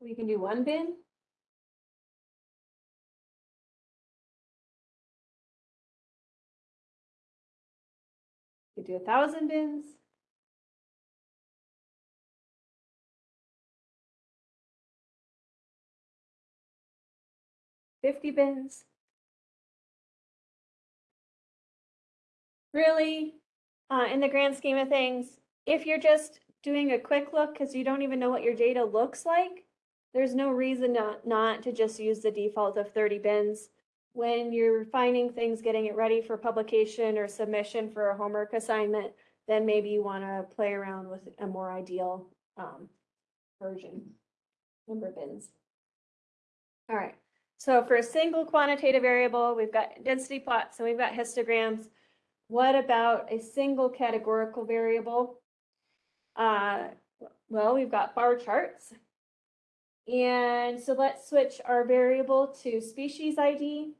We can do one bin. could do a thousand bins. Fifty bins. Really, uh, in the grand scheme of things, if you're just doing a quick look because you don't even know what your data looks like, there's no reason not, not to just use the default of 30 bins. When you're finding things, getting it ready for publication or submission for a homework assignment, then maybe you want to play around with a more ideal, um, version, number bins. All right, so for a single quantitative variable, we've got density plots and we've got histograms. What about a single categorical variable? Uh, well, we've got bar charts. And so let's switch our variable to species ID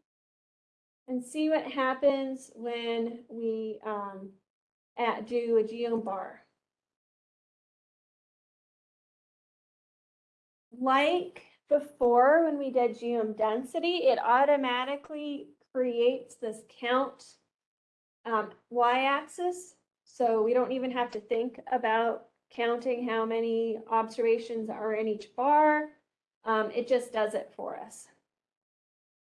and see what happens when we um, at, do a geom bar. Like before, when we did geom density, it automatically creates this count um, y-axis. So we don't even have to think about counting how many observations are in each bar. Um, it just does it for us.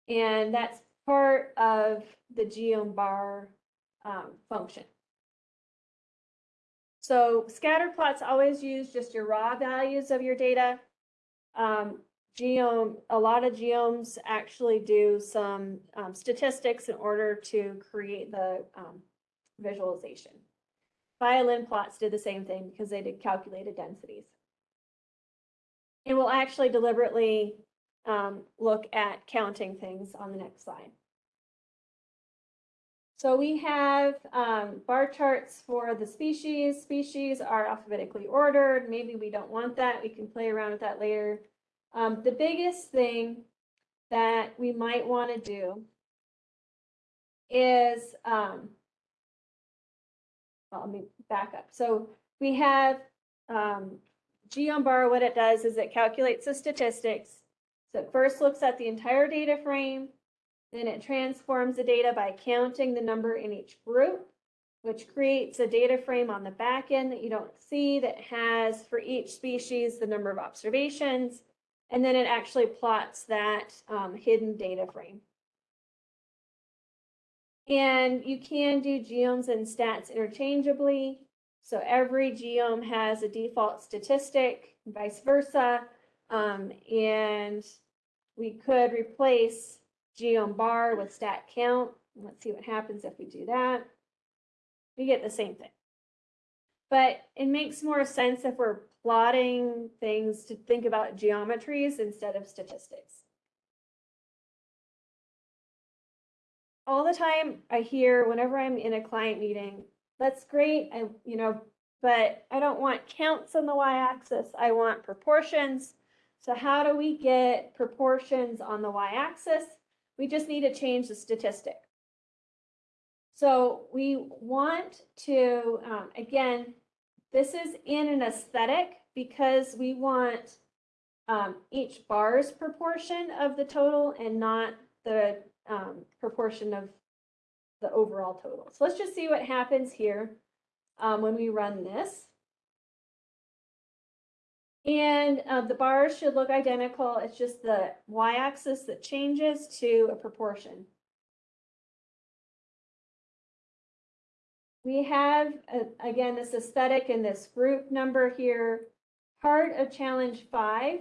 And that's part of the geom bar um, function. So scatter plots always use just your raw values of your data. Um, geom, a lot of geoms actually do some um, statistics in order to create the um, visualization. Violin plots did the same thing because they did calculated densities. And we'll actually deliberately um, look at counting things on the next slide. So we have um, bar charts for the species. Species are alphabetically ordered. Maybe we don't want that. We can play around with that later. Um, the biggest thing that we might want to do is, um, well, let me back up. So we have um, geom bar, what it does is it calculates the statistics. So it first looks at the entire data frame, then it transforms the data by counting the number in each group, which creates a data frame on the back end that you don't see that has for each species the number of observations. And then it actually plots that um, hidden data frame. And you can do geoms and stats interchangeably. So every geom has a default statistic, vice versa. Um, and we could replace geom bar with stat count. Let's see what happens if we do that. We get the same thing. But it makes more sense if we're plotting things to think about geometries instead of statistics. All the time I hear whenever I'm in a client meeting, that's great, I, you know, but I don't want counts on the y-axis, I want proportions. So how do we get proportions on the y-axis? We just need to change the statistic. So we want to, um, again, this is in an aesthetic because we want um, each bar's proportion of the total and not the um, proportion of the overall total. So let's just see what happens here um, when we run this. And uh, the bars should look identical. It's just the y-axis that changes to a proportion. We have, uh, again, this aesthetic and this group number here. Part of challenge five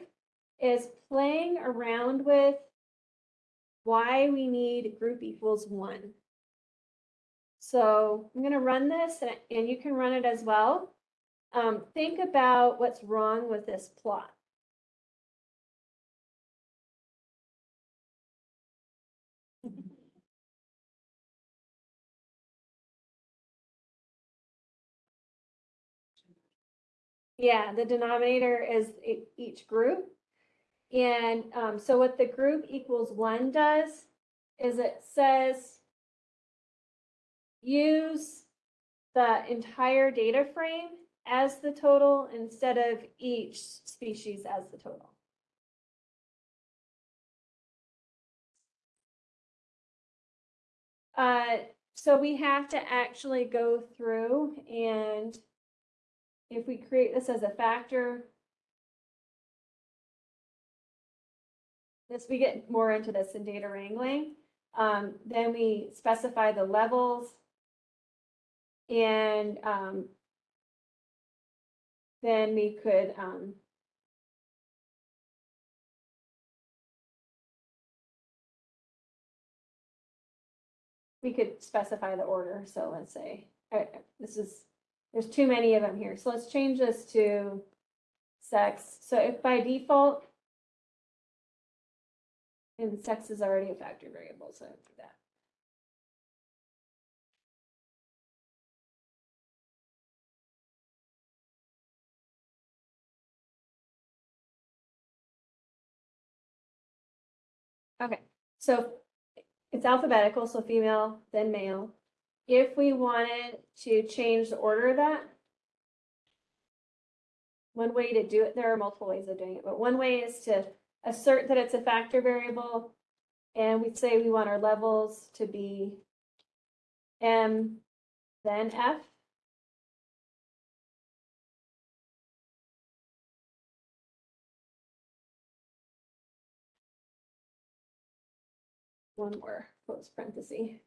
is playing around with why we need group equals one. So I'm going to run this and, and you can run it as well. Um, think about what's wrong with this plot. Yeah, the denominator is each group. And um, so what the group equals one does is it says use the entire data frame as the total instead of each species as the total. Uh, so we have to actually go through and if we create this as a factor, this, we get more into this in data wrangling. Um, then we specify the levels. And, um, then we could, um, we could specify the order. So let's say, uh, this is, there's too many of them here. So let's change this to sex. So if by default, and sex is already a factor variable, so I do that. Okay, so it's alphabetical, so female, then male. If we wanted to change the order of that, one way to do it, there are multiple ways of doing it, but one way is to assert that it's a factor variable. And we say we want our levels to be M, then F. One more close parenthesis.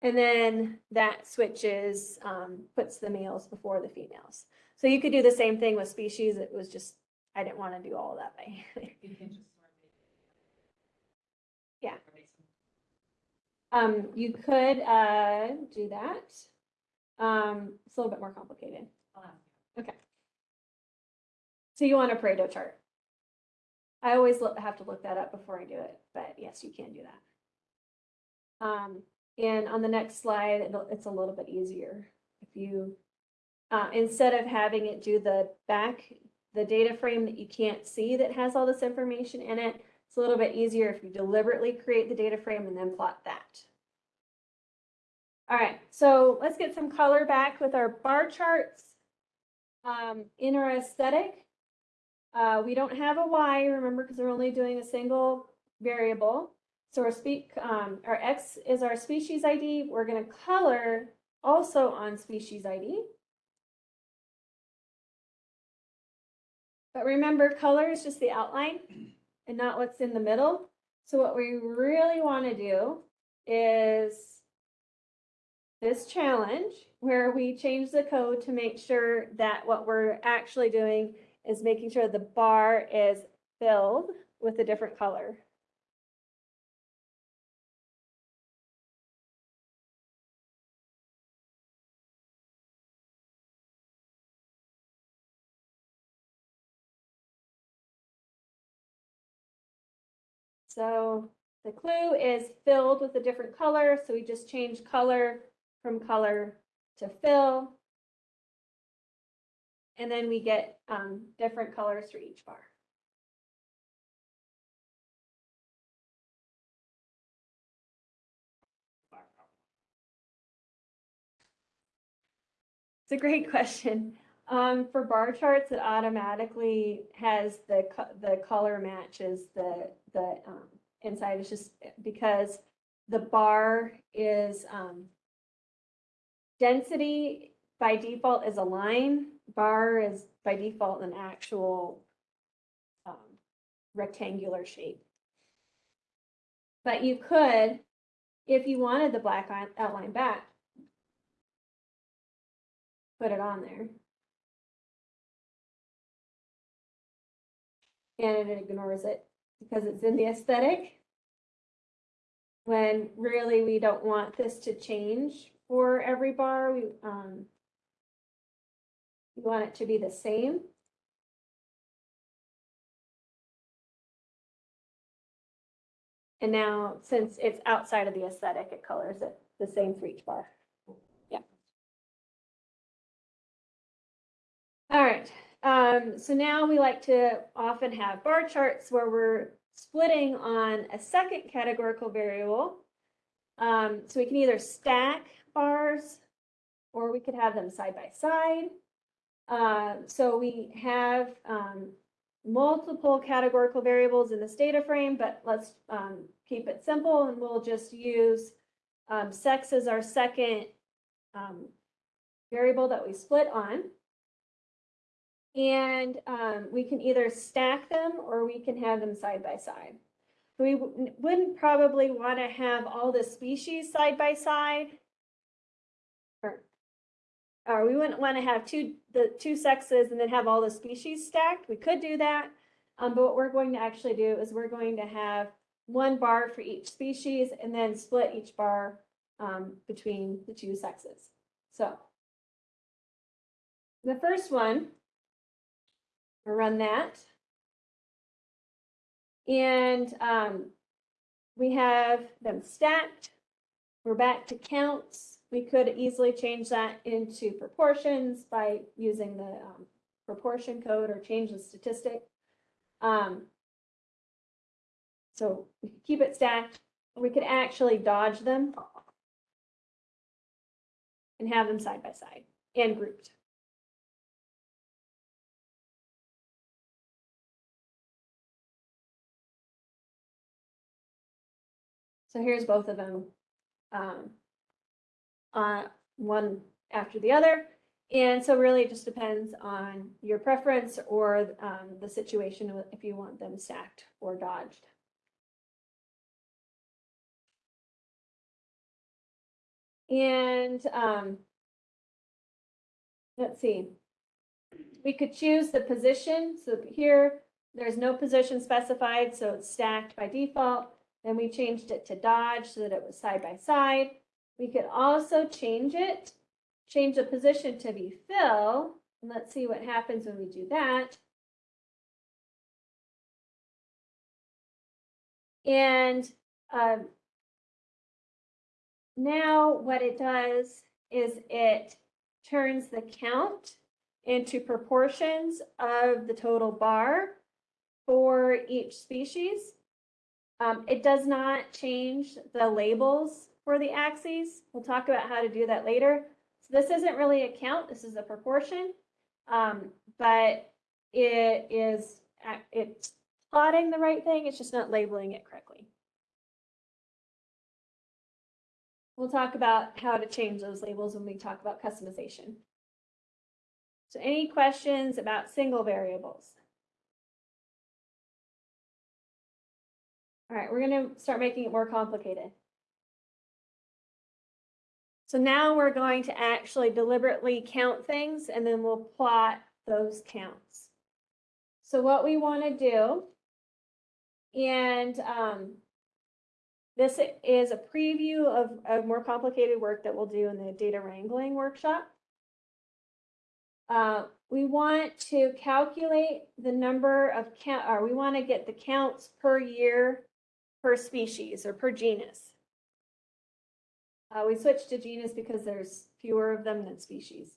And then that switches, um, puts the males before the females. So you could do the same thing with species. It was just, I didn't want to do all that by. You can just sort of make it- Yeah. Um, you could, uh, do that. Um, it's a little bit more complicated. I'll ask you. Okay. So you want a Pareto chart? I always have to look that up before I do it, but yes, you can do that. Um, and on the next slide, it's a little bit easier. If you, uh, instead of having it do the back, the data frame that you can't see that has all this information in it, it's a little bit easier if you deliberately create the data frame and then plot that. All right, so let's get some color back with our bar charts. Um, in our aesthetic, uh, we don't have a Y, remember, because we're only doing a single variable. So our speak, um, our X is our species ID. We're gonna color also on species ID. But remember, color is just the outline and not what's in the middle. So what we really want to do is this challenge where we change the code to make sure that what we're actually doing is making sure the bar is filled with a different color. So the clue is filled with a different color, so we just change color from color to fill. And then we get um, different colors for each bar. It's a great question. Um, for bar charts, it automatically has the, co- the color matches the, the, um, inside. It's just because the bar is, um, density by default is a line, bar is by default an actual, um, rectangular shape. But you could, if you wanted the black outline back, put it on there. And it ignores it because it's in the aesthetic. When really we don't want this to change for every bar, we, um, we want it to be the same. And now, since it's outside of the aesthetic, it colors it the same for each bar. Yeah. All right, um, so now we like to often have bar charts where we're splitting on a second categorical variable. Um, so we can either stack bars or we could have them side by side. Uh, so we have, um, multiple categorical variables in this data frame, but let's, um, keep it simple and we'll just use, um, sex as our second, um, variable that we split on. And um, we can either stack them or we can have them side by side. We wouldn't probably want to have all the species side by side. Or, we wouldn't want to have two, the two sexes and then have all the species stacked. We could do that. Um, but what we're going to actually do is we're going to have one bar for each species and then split each bar um, between the two sexes. So the first one, we'll run that. And um, we have them stacked. We're back to counts. We could easily change that into proportions by using the um, proportion code or change the statistic. Um, so we could keep it stacked. We could actually dodge them and have them side by side and grouped. So here's both of them. Um, uh, one after the other. And so really it just depends on your preference or um, the situation if you want them stacked or dodged. And um, let's see. We could choose the position. So here, there's no position specified, so it's stacked by default. Then we changed it to dodge so that it was side by side. We could also change it, change the position to be fill. And let's see what happens when we do that. And um, now what it does is it turns the count into proportions of the total bar for each species. Um, it does not change the labels for the axes. We'll talk about how to do that later. So this isn't really a count, this is a proportion. Um, but it is, it's plotting the right thing, it's just not labeling it correctly. We'll talk about how to change those labels when we talk about customization. So any questions about single variables? All right, we're gonna start making it more complicated. So now we're going to actually deliberately count things and then we'll plot those counts. So what we want to do, and um, this is a preview of, of more complicated work that we'll do in the data wrangling workshop. Uh, we want to calculate the number of count, or we want to get the counts per year per species or per genus. Uh, we switched to genus because there's fewer of them than species.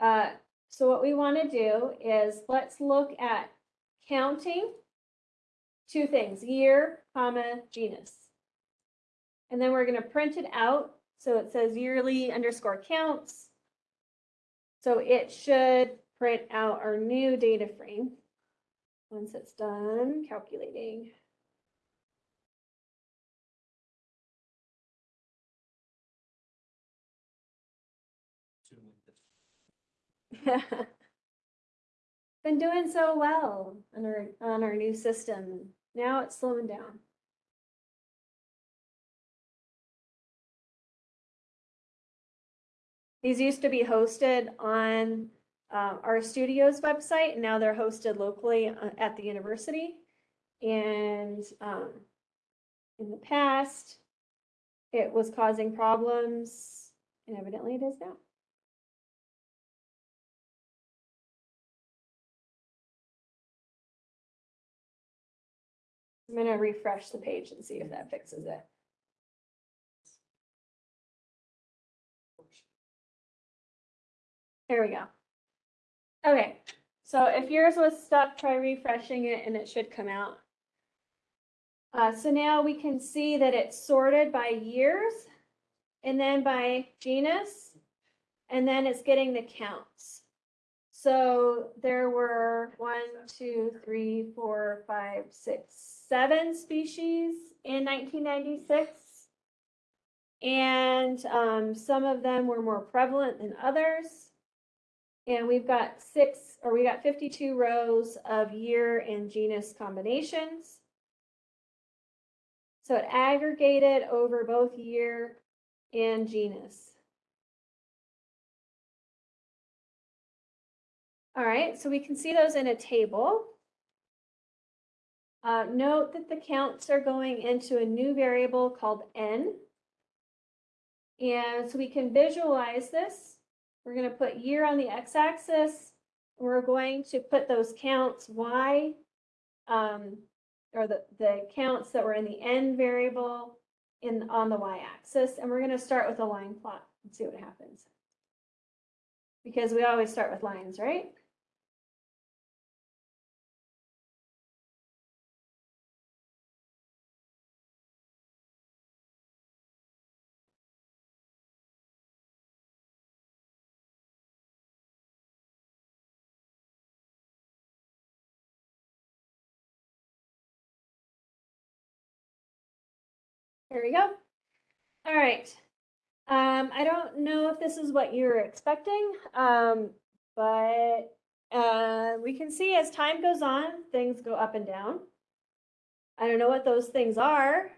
Uh, so what we want to do is let's look at counting two things, year, comma, genus. And then we're going to print it out. So it says yearly underscore counts. So it should print out our new data frame once it's done calculating. Been doing so well on our, on our new system. Now it's slowing down. These used to be hosted on uh, RStudio's website, and now they're hosted locally uh, at the university. And um, in the past, it was causing problems, and evidently it is now. I'm gonna refresh the page and see if that fixes it. There we go. Okay, so if yours was stuck, try refreshing it and it should come out. Uh, so now we can see that it's sorted by years and then by genus, and then it's getting the counts. So there were one, two, three, four, five, six, seven species in nineteen ninety-six. And um, some of them were more prevalent than others. And we've got six, or we got fifty-two rows of year and genus combinations. So it aggregated over both year and genus. All right, so we can see those in a table. Uh, note that the counts are going into a new variable called n. And so we can visualize this. We're going to put year on the x-axis. We're going to put those counts y, um, or the, the counts that were in the n variable in, on the y-axis. And we're going to start with a line plot and see what happens. Because we always start with lines, right? There we go. All right. Um, I don't know if this is what you're expecting, um, but uh, we can see as time goes on, things go up and down. I don't know what those things are,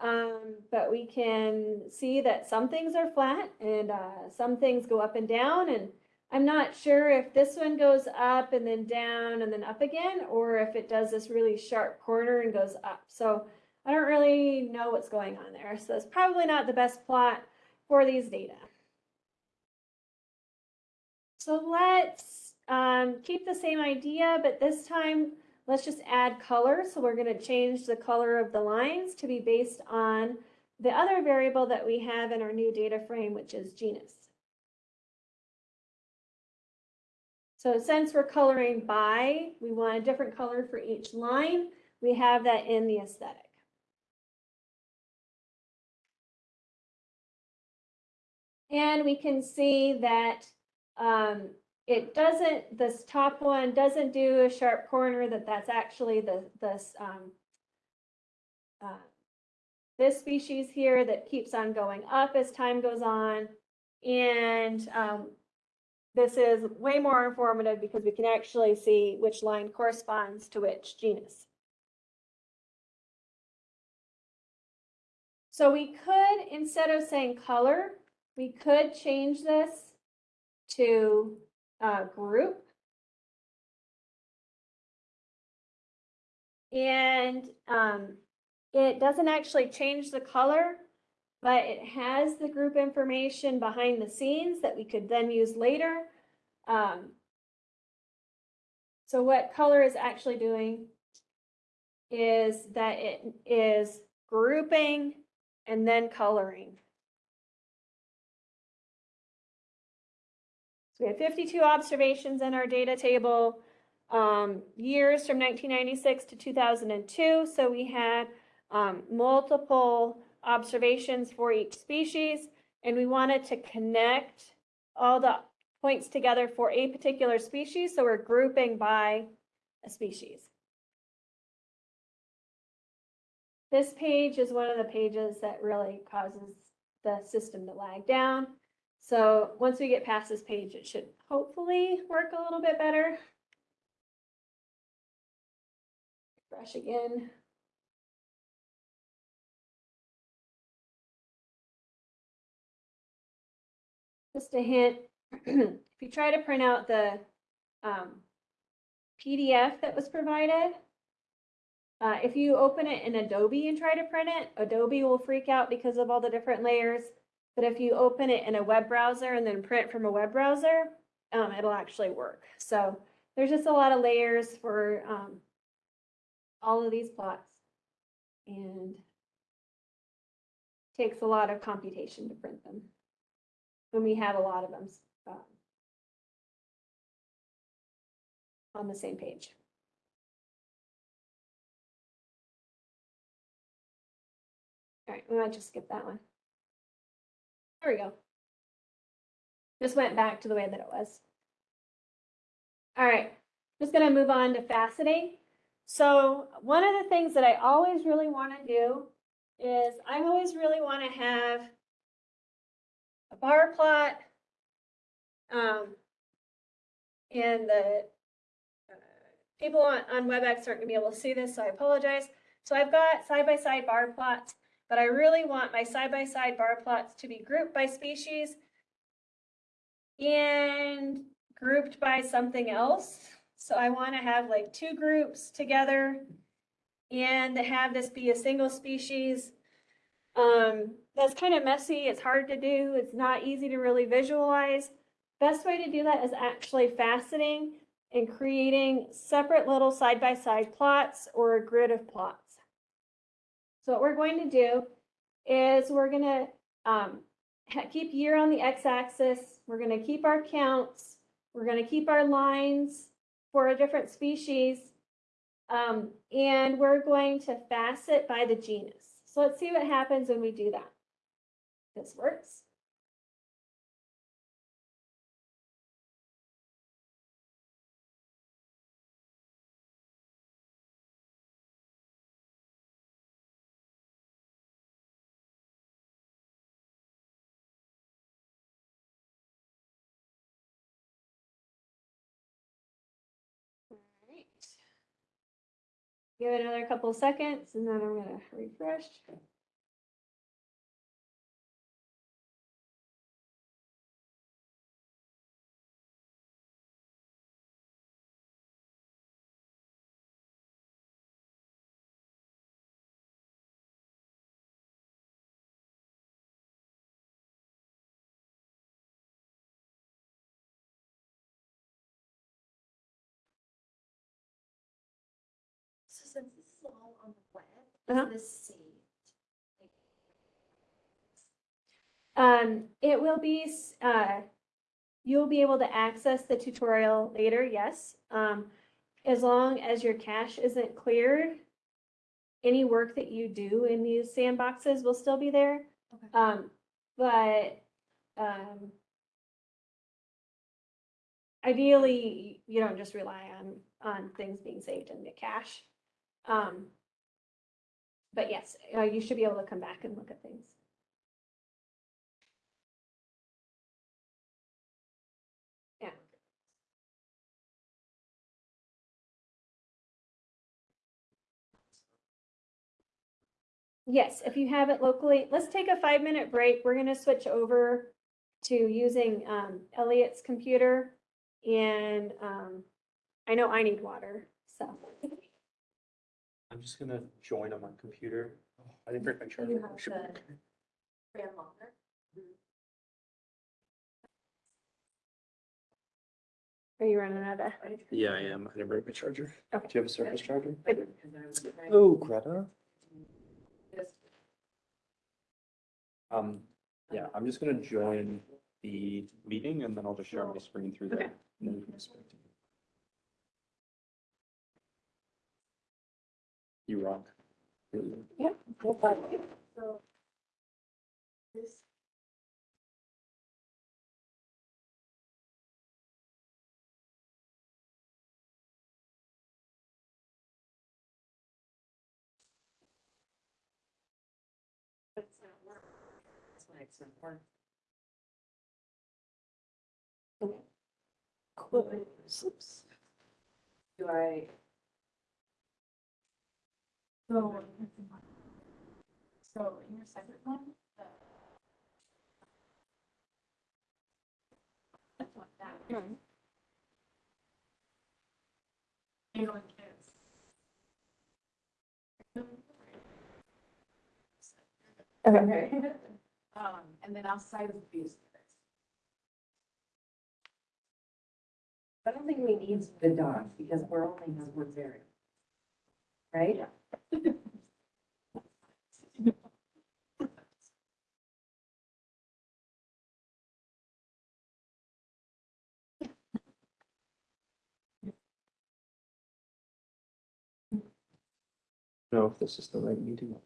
um, but we can see that some things are flat and uh, some things go up and down. And I'm not sure if this one goes up and then down and then up again, or if it does this really sharp corner and goes up. So I don't really know what's going on there. So it's probably not the best plot for these data. So let's um, keep the same idea, but this time let's just add color. So we're going to change the color of the lines to be based on the other variable that we have in our new data frame, which is genus. So since we're coloring by, we want a different color for each line. We have that in the aesthetic. And we can see that um, it doesn't, this top one doesn't do a sharp corner, that that's actually the, this, um, uh, this species here that keeps on going up as time goes on. And um, this is way more informative because we can actually see which line corresponds to which genus. So we could, instead of saying color, we could change this to uh, group. And um, it doesn't actually change the color, but it has the group information behind the scenes that we could then use later. Um, so what color is actually doing is that it is grouping and then coloring. So we have 52 observations in our data table, um, years from 1996 to 2002. So we had um, multiple observations for each species, and we wanted to connect all the points together for a particular species. So we're grouping by a species. This page is one of the pages that really causes the system to lag down. So once we get past this page, it should hopefully work a little bit better. Refresh again. Just a hint, if you try to print out the um, PDF that was provided, uh, if you open it in Adobe and try to print it, Adobe will freak out because of all the different layers. But if you open it in a web browser and then print from a web browser, um, it'll actually work. So there's just a lot of layers for um, all of these plots. And takes a lot of computation to print them when we have a lot of them um, on the same page. All right, we might just skip that one. There we go. Just went back to the way that it was. All right, just gonna move on to faceting. So one of the things that I always really want to do is I always really want to have a bar plot um, and the uh, people on, on WebEx aren't gonna be able to see this, so I apologize. So I've got side-by-side bar plots, but I really want my side-by-side bar plots to be grouped by species and grouped by something else. So I want to have like two groups together and to have this be a single species. Um, that's kind of messy. It's hard to do. It's not easy to really visualize. Best way to do that is actually faceting and creating separate little side-by-side plots or a grid of plots. So what we're going to do is we're gonna um, keep year on the x-axis. We're gonna keep our counts. We're gonna keep our lines for a different species. Um, and we're going to facet by the genus. So let's see what happens when we do that. This works. Give it another couple of seconds and then I'm gonna refresh. Uh-huh. this? Um, it will be, uh, you'll be able to access the tutorial later, yes. Um, as long as your cache isn't cleared, any work that you do in these sandboxes will still be there. Okay. Um, but, um, ideally, you don't just rely on, on things being saved in the cache. But yes, uh, you should be able to come back and look at things. Yeah. Yes, if you have it locally, let's take a five minute break. We're gonna switch over to using um Elliot's computer. And um, I know I need water, so. I'm just gonna join on my computer. I didn't bring my charger. You have Should- the Graham longer. Are you running out of? Yeah, I am. I didn't bring my charger. Do Okay. you have a surface charger? Because I was trying Oh, Greta. Um, yeah, I'm just gonna join the meeting and then I'll just share my screen through Okay. there. and then we can speak. You rock. Really. So. This. But it's not working. That's why it's not working. Do I? So. So in your second one, the. That's what that. Anyone cares? Okay. Um, and then outside of these. I don't think we need the dogs because we're only has one variable. Right? Know if this is the right meeting.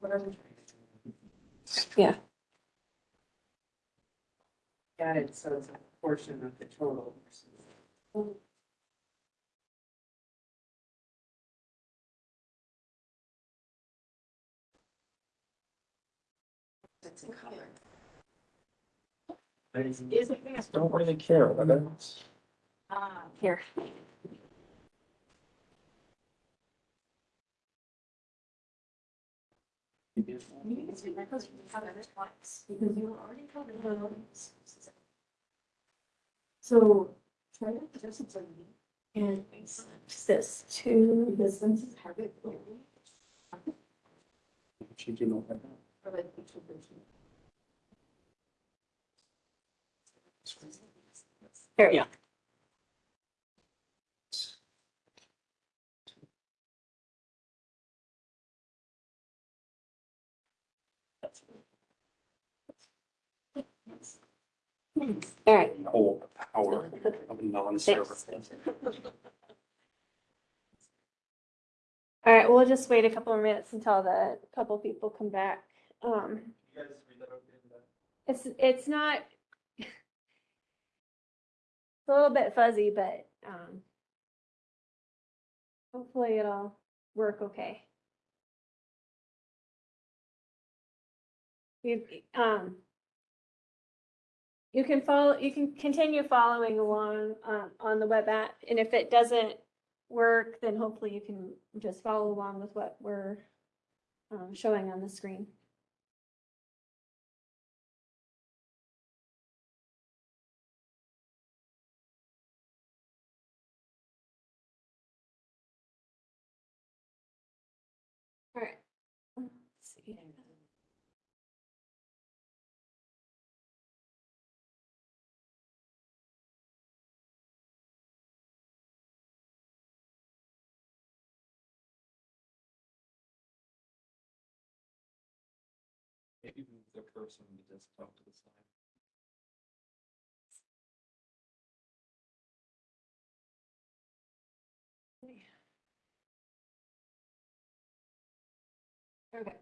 What are we trying to do? Yeah. It, so it's a portion of the total versus. it's in color. I don't really care, but that's. Ah, Here. because you have it twice, because you were already covered. those. So try to just it's like and This two. because since it's hard to. She came up with Or like each of the two. There we go. All right. that. Power of non-server. All right, we'll just wait a couple of minutes until the couple people come back. Um, it's, it's not. It's a little bit fuzzy, but, um. Hopefully it'll work okay. You, um. You can follow, you can continue following along, um, on the web app, and if it doesn't work, then hopefully you can just follow along with what we're um, showing on the screen. All right. Let's see. Maybe move the cursor the desktop to the side. Okay.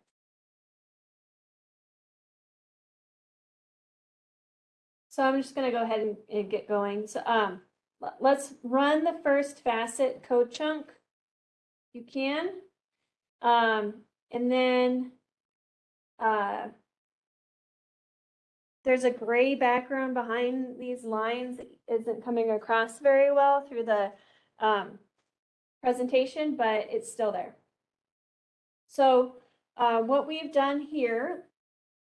So I'm just gonna go ahead and, and get going. So, um, let's run the first facet code chunk. You can. Um, and then, uh, there's a gray background behind these lines that isn't coming across very well through the, um, presentation, but it's still there. So, uh, what we've done here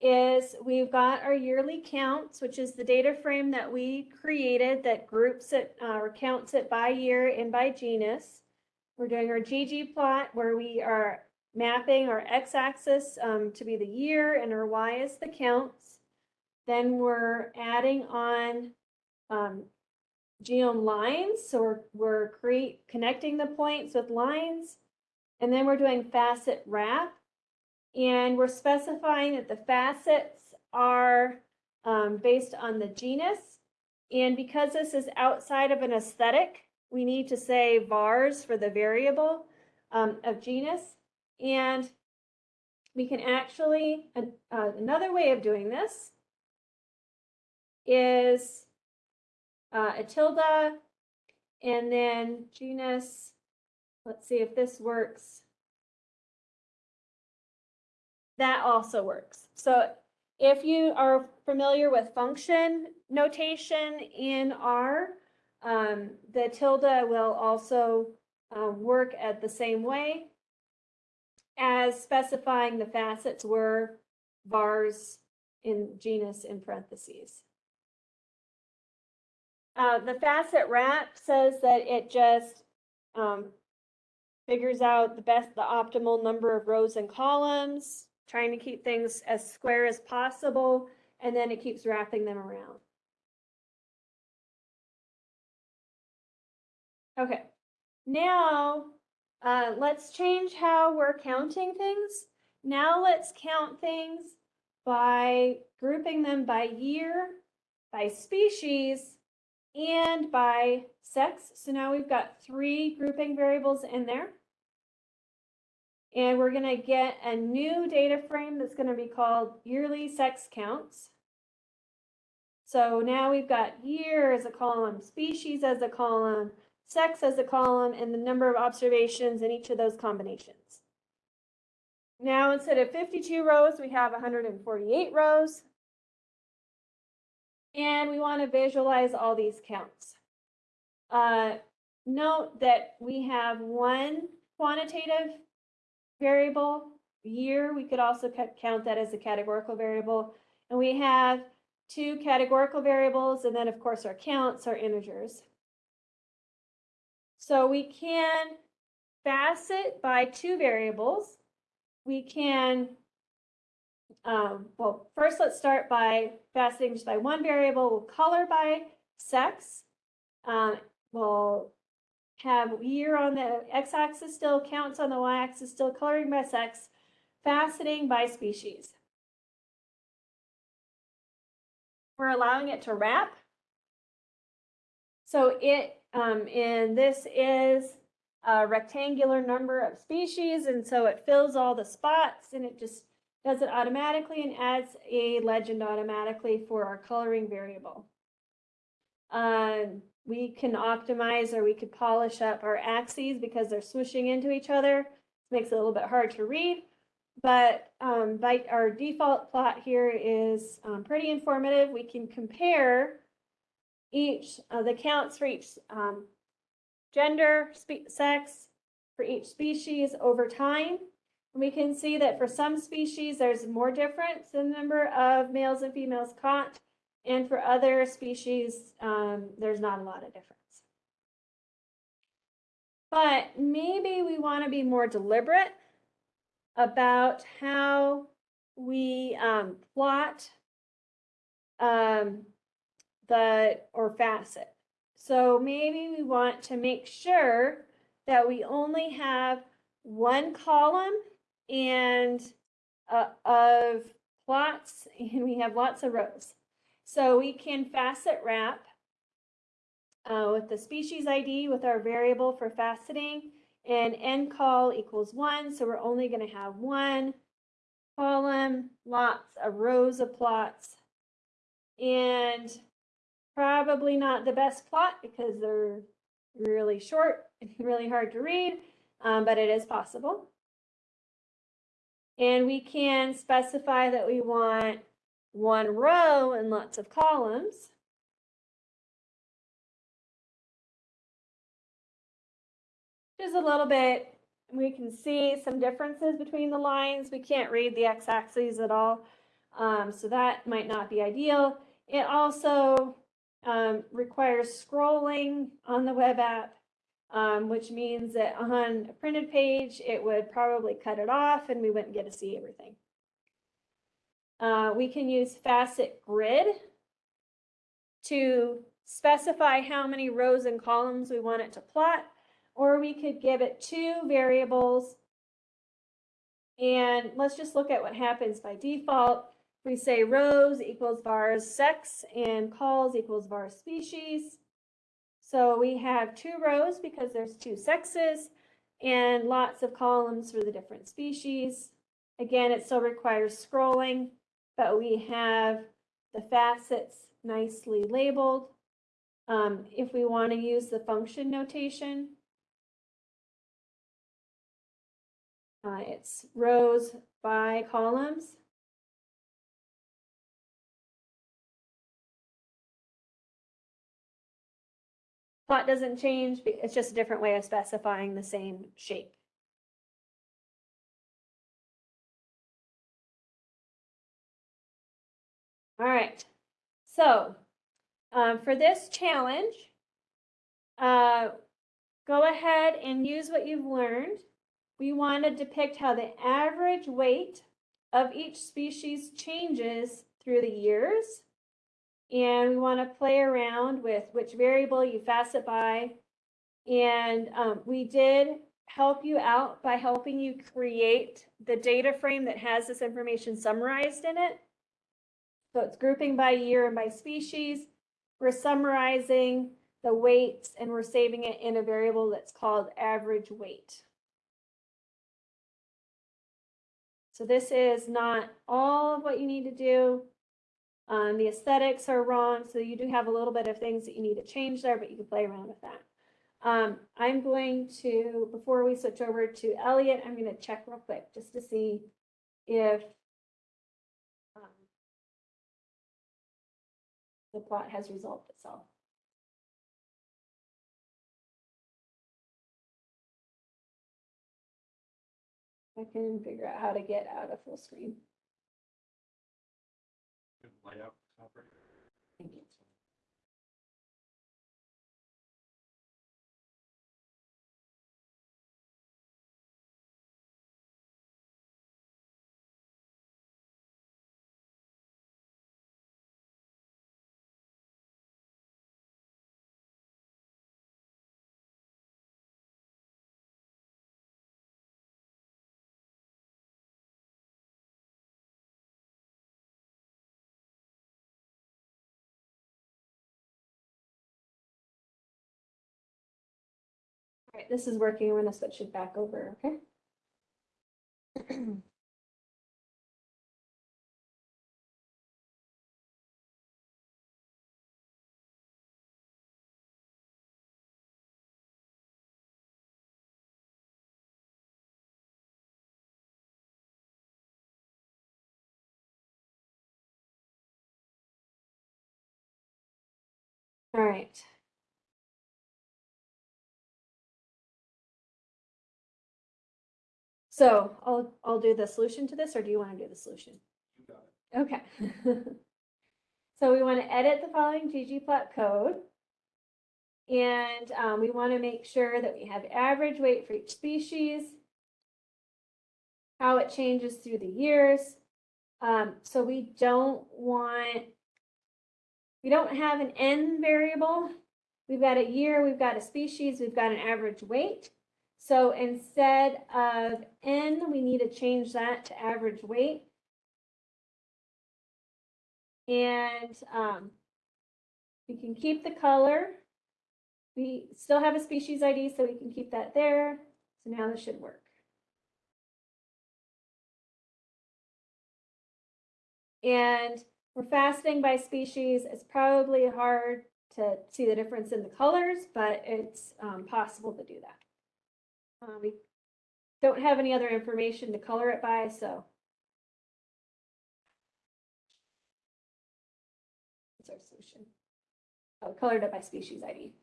is we've got our yearly counts, which is the data frame that we created that groups it, uh, or counts it by year and by genus. We're doing our ggplot where we are mapping our x-axis um, to be the year and our y is the counts. Then we're adding on um, geom lines, so we're, we're create, connecting the points with lines. And then we're doing facet wrap. And we're specifying that the facets are um, based on the genus. And because this is outside of an aesthetic, we need to say vars for the variable um, of genus. And we can actually, uh, another way of doing this is uh, a tilde and then genus. Let's see if this works that also works. So if you are familiar with function notation in R, um, the tilde will also um, work at the same way as specifying the facets were vars in genus in parentheses. Uh, the facet wrap says that it just um, figures out the best, the optimal number of rows and columns, trying to keep things as square as possible, and then it keeps wrapping them around. Okay, now, uh, let's change how we're counting things. Now let's count things by grouping them by year, by species, and by sex. So now we've got three grouping variables in there. And we're gonna get a new data frame that's gonna be called yearly sex counts. So now we've got year as a column, species as a column, sex as a column, and the number of observations in each of those combinations. now instead of fifty-two rows, we have hundred and forty-eight rows. And we want to visualize all these counts. Uh, note that we have one quantitative variable, year, we could also count that as a categorical variable. And we have two categorical variables, and then of course our counts are integers. So we can facet by two variables. We can, um, well, first let's start by faceting just by one variable. We'll color by sex. Um, we'll have year on the x-axis still, counts on the y-axis still, coloring by sex, faceting by species. We're allowing it to wrap. So it, um, and this is a rectangular number of species, and so it fills all the spots and it just does it automatically and adds a legend automatically for our coloring variable. Um, we can optimize or we could polish up our axes because they're swooshing into each other. Makes it a little bit hard to read. But um, by our default plot here is um, pretty informative. We can compare each of the counts for each um, gender, sex, for each species over time. We can see that for some species, there's more difference in the number of males and females caught. And for other species, um, there's not a lot of difference. But maybe we want to be more deliberate about how we um, plot um, the or facet. So maybe we want to make sure that we only have one column and uh, of plots and we have lots of rows. So we can facet wrap uh, with the species ID with our variable for faceting and ncol equals one. So we're only going to have one column, lots of rows of plots. And probably not the best plot because they're really short and really hard to read, um, but it is possible. And we can specify that we want one row and lots of columns. Just a little bit, we can see some differences between the lines. We can't read the x-axis at all, um, so that might not be ideal. It also um, requires scrolling on the web app, um, which means that on a printed page, it would probably cut it off and we wouldn't get to see everything. Uh, we can use facet grid to specify how many rows and columns we want it to plot, or we could give it two variables. And let's just look at what happens by default. We say rows equals vars sex and cols equals vars species. So we have two rows because there's two sexes and lots of columns for the different species. Again, it still requires scrolling, but we have the facets nicely labeled. Um, if we want to use the function notation, uh, it's rows by columns. Plot doesn't change, it's just a different way of specifying the same shape. All right, so um, for this challenge, uh, go ahead and use what you've learned. We want to depict how the average weight of each species changes through the years. And we want to play around with which variable you facet by. And um, we did help you out by helping you create the data frame that has this information summarized in it. So it's grouping by year and by species. We're summarizing the weights and we're saving it in a variable that's called average weight. So this is not all of what you need to do. Um, the aesthetics are wrong, so you do have a little bit of things that you need to change there, but you can play around with that. Um, I'm going to, before we switch over to Elliot, I'm gonna check real quick just to see if um, the plot has resolved itself. I can figure out how to get out of full screen. Layout. All right, this is working. I'm gonna switch it back over, okay? All right. So I'll, I'll do the solution to this, or do you want to do the solution? You got it. Okay. So we want to edit the following ggplot code. And um, we want to make sure that we have average weight for each species. How it changes through the years. Um, so we don't want, we don't have an n variable. We've got a year, we've got a species, we've got an average weight. So instead of n, we need to change that to average weight. And um, we can keep the color. We still have a species ID, so we can keep that there. So now this should work. And we're faceting by species. It's probably hard to see the difference in the colors, but it's um, possible to do that. Uh, we don't have any other information to color it by, so That's our solution. Oh, colored it by species ID.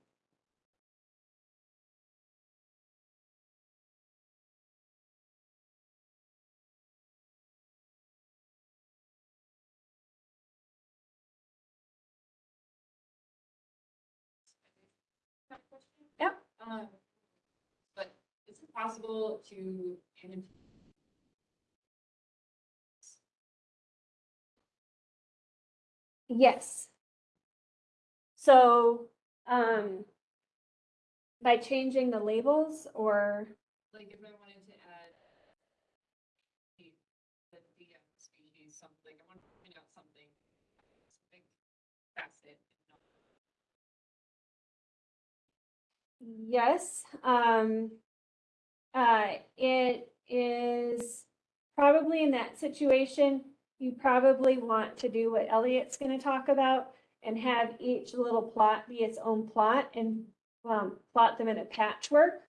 Um, possible to hand in Yes. So, um, by changing the labels or, like if I wanted to add the, the DM species, something, I want to find out something, something facet. yes, um, uh, it is probably in that situation, you probably want to do what Elliot's gonna talk about and have each little plot be its own plot and, um, plot them in a patchwork,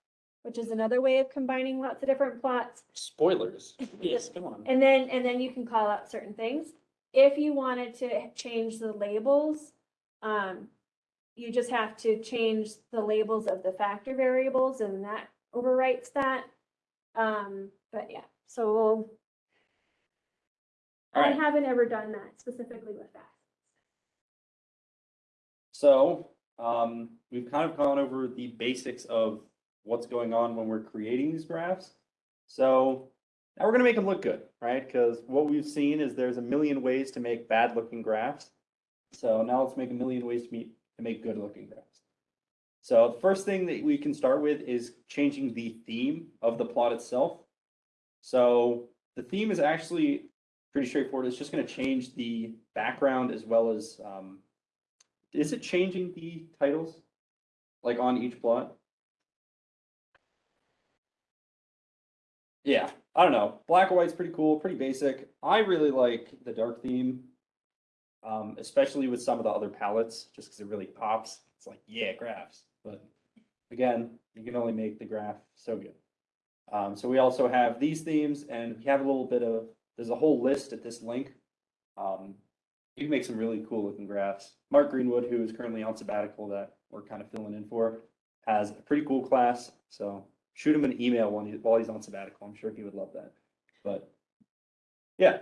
which is another way of combining lots of different plots. Spoilers. Yes, come on. And then, and then you can call out certain things. If you wanted to change the labels, um, you just have to change the labels of the factor variables and that overwrites that. Um, but yeah, so we'll, All I right. haven't ever done that specifically with that. So, um, we've kind of gone over the basics of what's going on when we're creating these graphs. So now we're gonna make them look good, right? Because what we've seen is there's a million ways to make bad looking graphs. So now let's make a million ways to meet, to make good looking graphs. So the first thing that we can start with is changing the theme of the plot itself. So the theme is actually pretty straightforward. It's just gonna change the background as well as, um, is it changing the titles? Like on each plot? Yeah, I don't know. Black and white's pretty cool, pretty basic. I really like the dark theme. Um, especially with some of the other palettes, just because it really pops. It's like, yeah, graphs, but again, you can only make the graph so good. Um, so we also have these themes and we have a little bit of, there's a whole list at this link. Um, you can make some really cool looking graphs. Mark Greenwood, who is currently on sabbatical that we're kind of filling in for, has a pretty cool class. So shoot him an email when he, while he's on sabbatical. I'm sure he would love that. But yeah.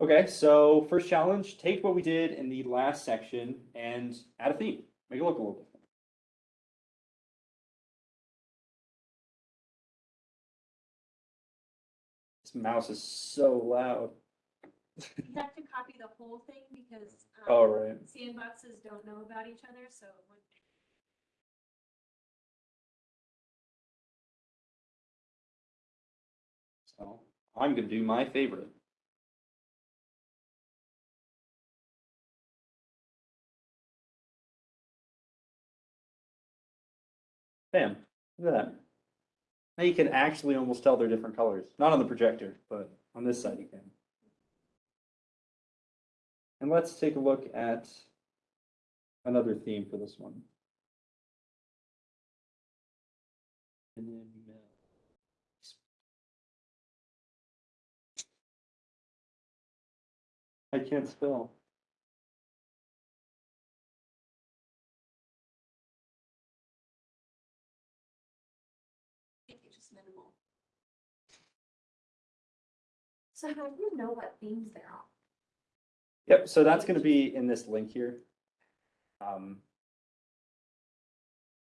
Okay, so first challenge, take what we did in the last section and add a theme. Make it look a little different. This mouse is so loud. You have to copy the whole thing because. um, All right. Sandboxes don't know about each other, so. it would- So I'm gonna do my favorite. Bam, look at that. Now you can actually almost tell they're different colors, not on the projector, but on this side you can. And let's take a look at another theme for this one. And then, uh, I can't spell. So how do you know what themes they're on? Yep, so that's gonna be in this link here. Um.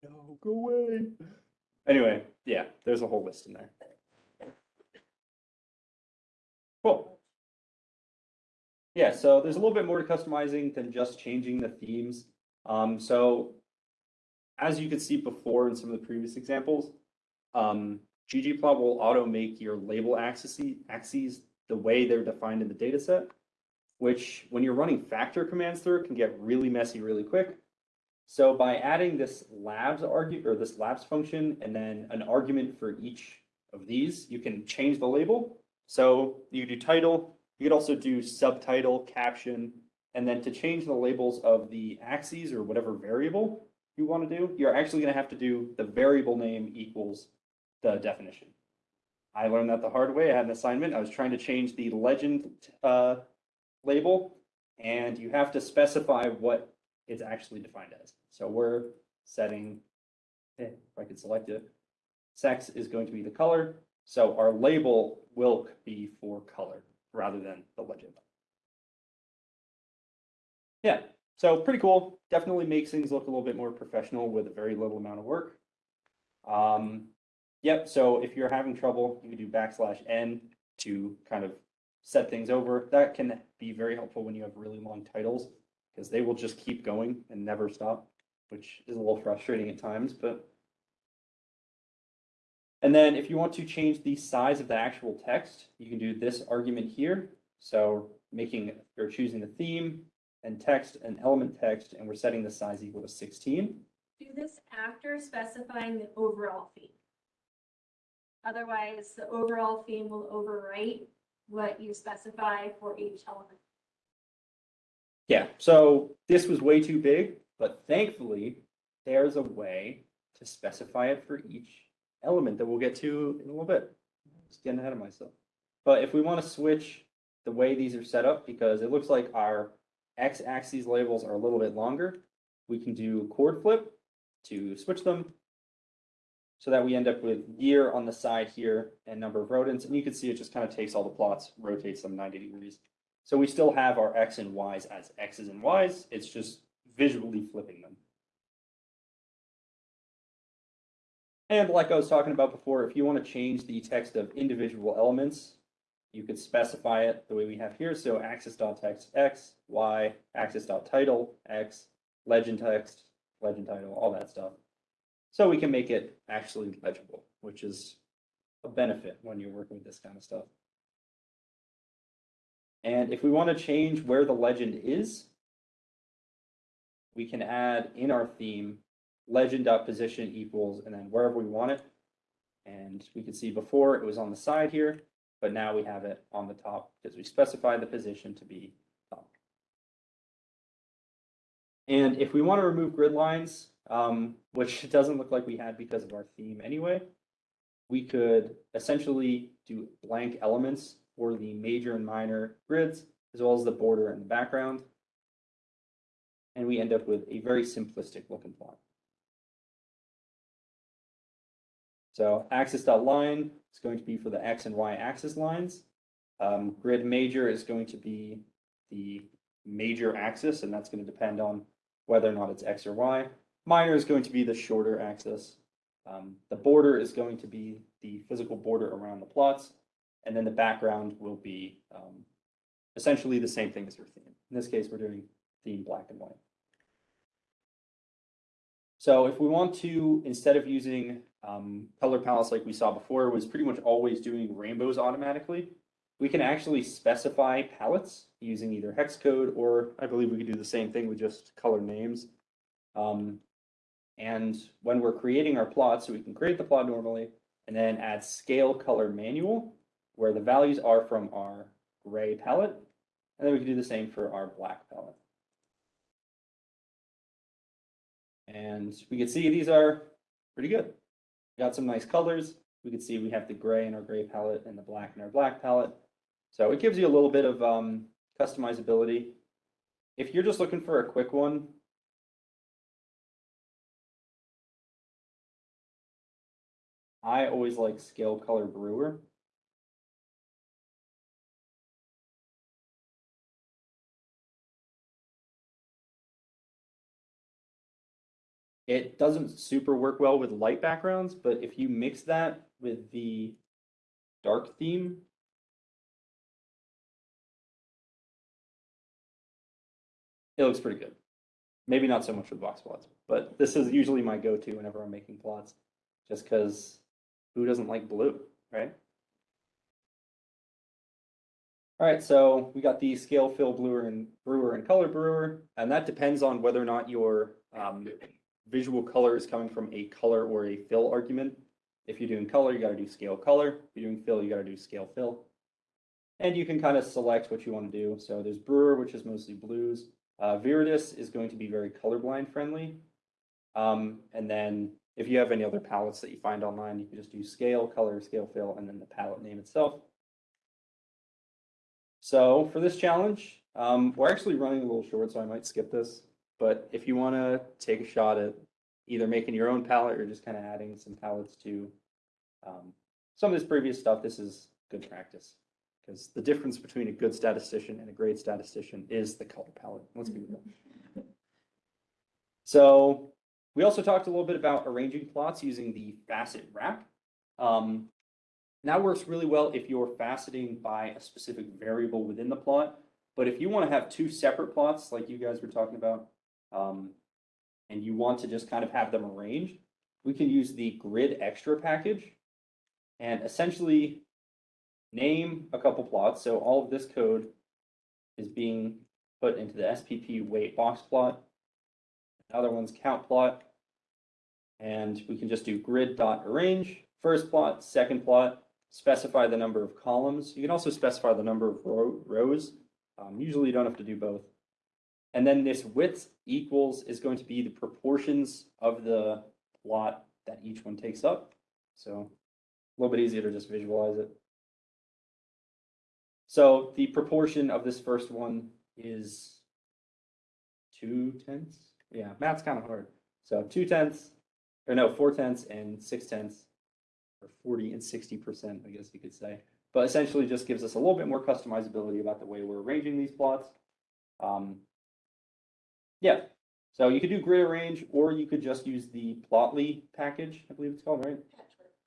No, go away. Anyway, yeah, there's a whole list in there. Cool. Yeah, so there's a little bit more to customizing than just changing the themes. Um, so as you could see before in some of the previous examples, um, ggplot will auto make your label axes, axes the way they're defined in the data set which when you're running factor commands through can get really messy really quick. So by adding this labs argue or this labs function and then an argument for each of these, you can change the label. So you do title, you could also do subtitle, caption, and then to change the labels of the axes or whatever variable you want to do, you're actually going to have to do the variable name equals the definition. I learned that the hard way. I had an assignment. I was trying to change the legend uh, label, and you have to specify what it's actually defined as. So we're setting, eh, if I could select it, sex is going to be the color, so our label will be for color rather than the legend. Yeah, so pretty cool. Definitely makes things look a little bit more professional with a very little amount of work. Um, yep, so if you're having trouble, you can do backslash n to kind of set things over. That can be very helpful when you have really long titles because they will just keep going and never stop, which is a little frustrating at times, but. And then if you want to change the size of the actual text, you can do this argument here. So making, or choosing the theme and text and element text, and we're setting the size equal to sixteen. Do this after specifying the overall theme. Otherwise, the overall theme will overwrite what you specify for each element. Yeah, so this was way too big, but thankfully, there's a way to specify it for each element that we'll get to in a little bit. Just getting ahead of myself. But if we want to switch the way these are set up, because it looks like our x-axis labels are a little bit longer, we can do coord flip to switch them. So that we end up with year on the side here and number of rodents, and you can see it just kind of takes all the plots, rotates them ninety degrees. So we still have our X and Ys as X's and Ys, it's just visually flipping them. And like I was talking about before, if you want to change the text of individual elements, you could specify it the way we have here. So axis.text X, Y, axis.title X, legend text, legend title, all that stuff. So we can make it actually legible, which is a benefit when you're working with this kind of stuff. And if we want to change where the legend is, we can add in our theme legend.position equals and then wherever we want it. And we can see before it was on the side here, but now we have it on the top because we specified the position to be top. And if we want to remove grid lines, um, which doesn't look like we had because of our theme anyway, we could essentially do blank elements for the major and minor grids, as well as the border and the background. And we end up with a very simplistic looking plot. So axis dot line is going to be for the X and Y axis lines. Um, grid major is going to be the major axis, and that's going to depend on whether or not it's X or Y. Minor is going to be the shorter axis. Um, the border is going to be the physical border around the plots, and then the background will be um, essentially the same thing as your theme. In this case, we're doing theme black and white. So if we want to, instead of using um, color palettes like we saw before, was pretty much always doing rainbows automatically, we can actually specify palettes using either hex code or I believe we could do the same thing with just color names. Um, and when we're creating our plot, so we can create the plot normally and then add scale color manual where the values are from our gray palette. And then we can do the same for our black palette. And we can see these are pretty good. We Got some nice colors. We can see we have the gray in our gray palette and the black in our black palette. So it gives you a little bit of um, customizability. If you're just looking for a quick one, I always like Scale Color Brewer. It doesn't super work well with light backgrounds, but if you mix that with the dark theme, it looks pretty good. Maybe not so much with box plots, but this is usually my go-to whenever I'm making plots, just because who doesn't like blue, right? All right, so we got the scale fill brewer and brewer and color brewer, and that depends on whether or not your um, visual color is coming from a color or a fill argument. If you're doing color, you gotta do scale color. If you're doing fill, you gotta do scale fill. And you can kind of select what you want to do. So there's brewer, which is mostly blues. Uh, Viridis is going to be very colorblind friendly. Um, and then if you have any other palettes that you find online, you can just do scale, color, scale fill, and then the palette name itself. So for this challenge, um, we're actually running a little short, so I might skip this. But if you want to take a shot at either making your own palette or just kind of adding some palettes to um, some of this previous stuff, this is good practice. Because the difference between a good statistician and a great statistician is the color palette. Let's be real. So we also talked a little bit about arranging plots using the facet wrap. Um, that works really well if you're faceting by a specific variable within the plot. But if you want to have two separate plots, like you guys were talking about, um, and you want to just kind of have them arranged, we can use the grid extra package and essentially name a couple plots. So all of this code is being put into the SPP weight box plot. Another one's count plot. And we can just do grid dot arrange, first plot, second plot, specify the number of columns. You can also specify the number of row, rows. Um, usually you don't have to do both. And then this width equals is going to be the proportions of the plot that each one takes up. So a little bit easier to just visualize it. So the proportion of this first one is two tenths. Yeah, math's kind of hard. So two tenths, or no, four tenths and six tenths, or 40 and 60%, I guess you could say. But essentially just gives us a little bit more customizability about the way we're arranging these plots. Um, yeah, so you could do grid arrange, or you could just use the Plotly package, I believe it's called, right?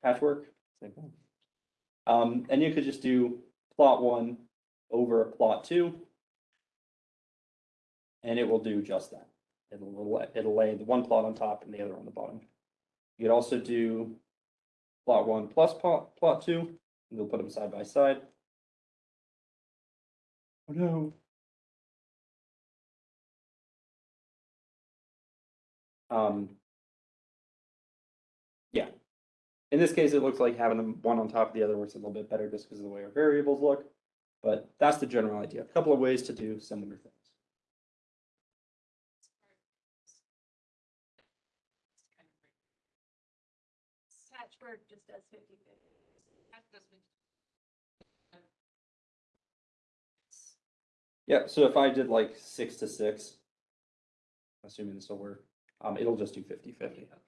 Patchwork. Thing. Um, and you could just do plot one over plot two. And it will do just that. It'll, lay- it'll lay the one plot on top and the other on the bottom. You could also do plot one plus plot, plot two, and you'll put them side by side. Oh no. Um. Yeah. In this case, it looks like having them one on top of the other works a little bit better just because of the way our variables look. But that's the general idea. A couple of ways to do similar things. Patchwork just does fifty fifty. That Yeah, so if I did like six to six, assuming this will work, um, it'll just do fifty fifty. Okay.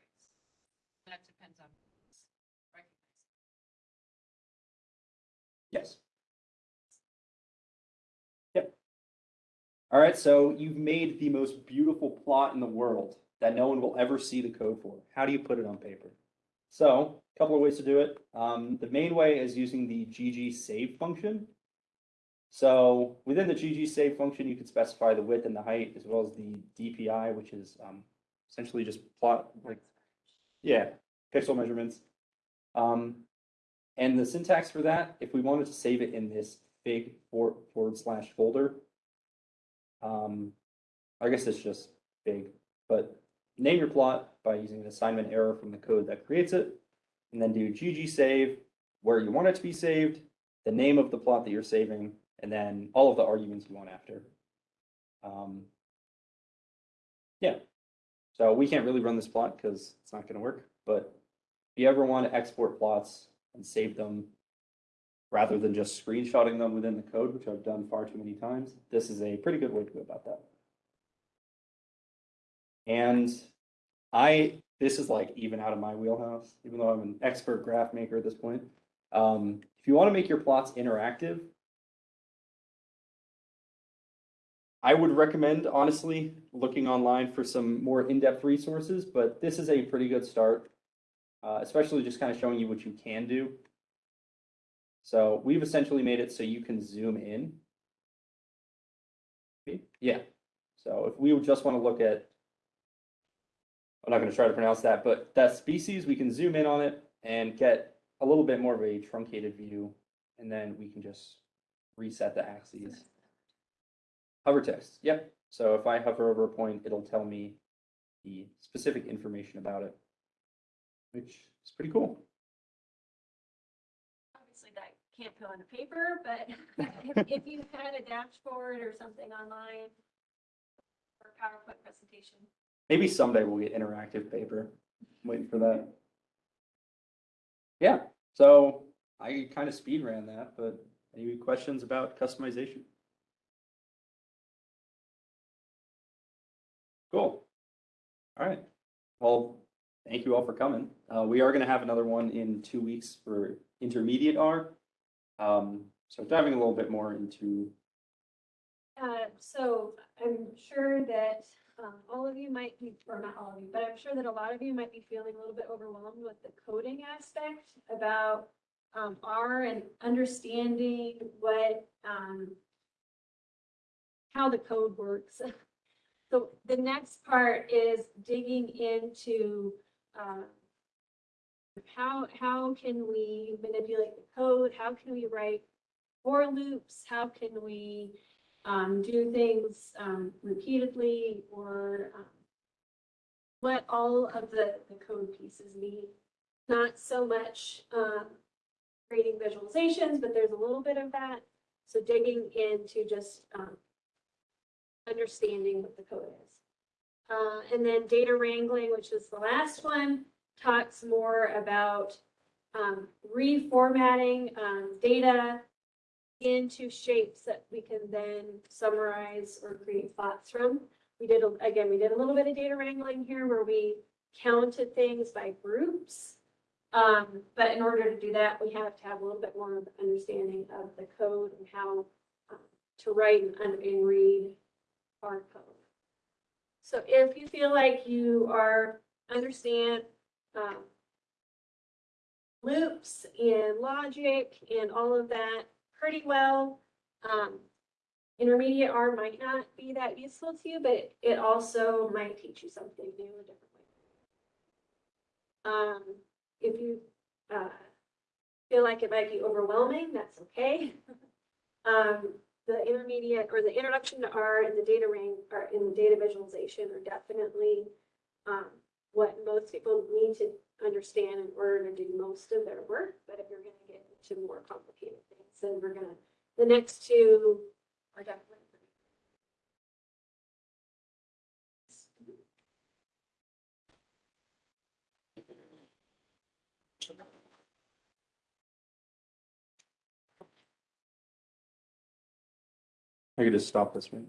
That depends on. Yes. Yep. All right, so you've made the most beautiful plot in the world that no one will ever see the code for. How do you put it on paper? So, a couple of ways to do it. Um, the main way is using the GG save function. So within the GG save function, you can specify the width and the height as well as the DPI, which is um, essentially just plot like yeah, pixel measurements. Um, and the syntax for that, if we wanted to save it in this big forward, forward slash folder, um, I guess it's just big, but name your plot by using an assignment arrow from the code that creates it, and then do GG save where you want it to be saved, the name of the plot that you're saving, and then all of the arguments you want after. Um, yeah, so we can't really run this plot because it's not gonna work, but if you ever want to export plots and save them rather than just screenshotting them within the code, which I've done far too many times, this is a pretty good way to go about that. And I, this is like even out of my wheelhouse, even though I'm an expert graph maker at this point. Um, if you want to make your plots interactive, I would recommend honestly looking online for some more in-depth resources, but this is a pretty good start. Uh, especially just kind of showing you what you can do. So we've essentially made it so you can zoom in. Yeah, so if we just want to look at, I'm not going to try to pronounce that, but that species, we can zoom in on it and get a little bit more of a truncated view. And then we can just reset the axes. Hover text, yep. So if I hover over a point, it'll tell me the specific information about it, which is pretty cool. Obviously, that can't go on a paper, but if, if you had a dashboard or something online or PowerPoint presentation, Maybe someday we'll get interactive paper. I'm Waiting for that. Yeah, so I kind of speed ran that, but any questions about customization? Cool. All right. Well, thank you all for coming. Uh, we are gonna have another one in two weeks for intermediate R. Um, so diving a little bit more into, Uh, so I'm sure that, um, all of you might be, or not all of you, but I'm sure that a lot of you might be feeling a little bit overwhelmed with the coding aspect about, um, R and understanding what, um, how the code works. So the next part is digging into, uh, how, how can we manipulate the code? How can we write for loops? How can we, um, do things, um, repeatedly or, um, what all of the, the code pieces need. Not so much, um, creating visualizations, but there's a little bit of that. So digging into just, um, understanding what the code is. Uh, and then data wrangling, which is the last one, talks more about, um, reformatting, data into shapes that we can then summarize or create thoughts from. We did, again, we did a little bit of data wrangling here where we counted things by groups. Um, but in order to do that, we have to have a little bit more of an understanding of the code and how um, to write and, and read our code. So if you feel like you are, understand, um, loops and logic and all of that pretty well. Um, intermediate R might not be that useful to you, but it also might teach you something new, a different way. Um, if you, uh, feel like it might be overwhelming, that's okay. Um, the intermediate or the introduction to R and the data ring or in data visualization are definitely, um, what most people need to understand in order to do most of their work, but if you're gonna get into more complicated things, then we're gonna, the next two are definitely. I could just stop this one.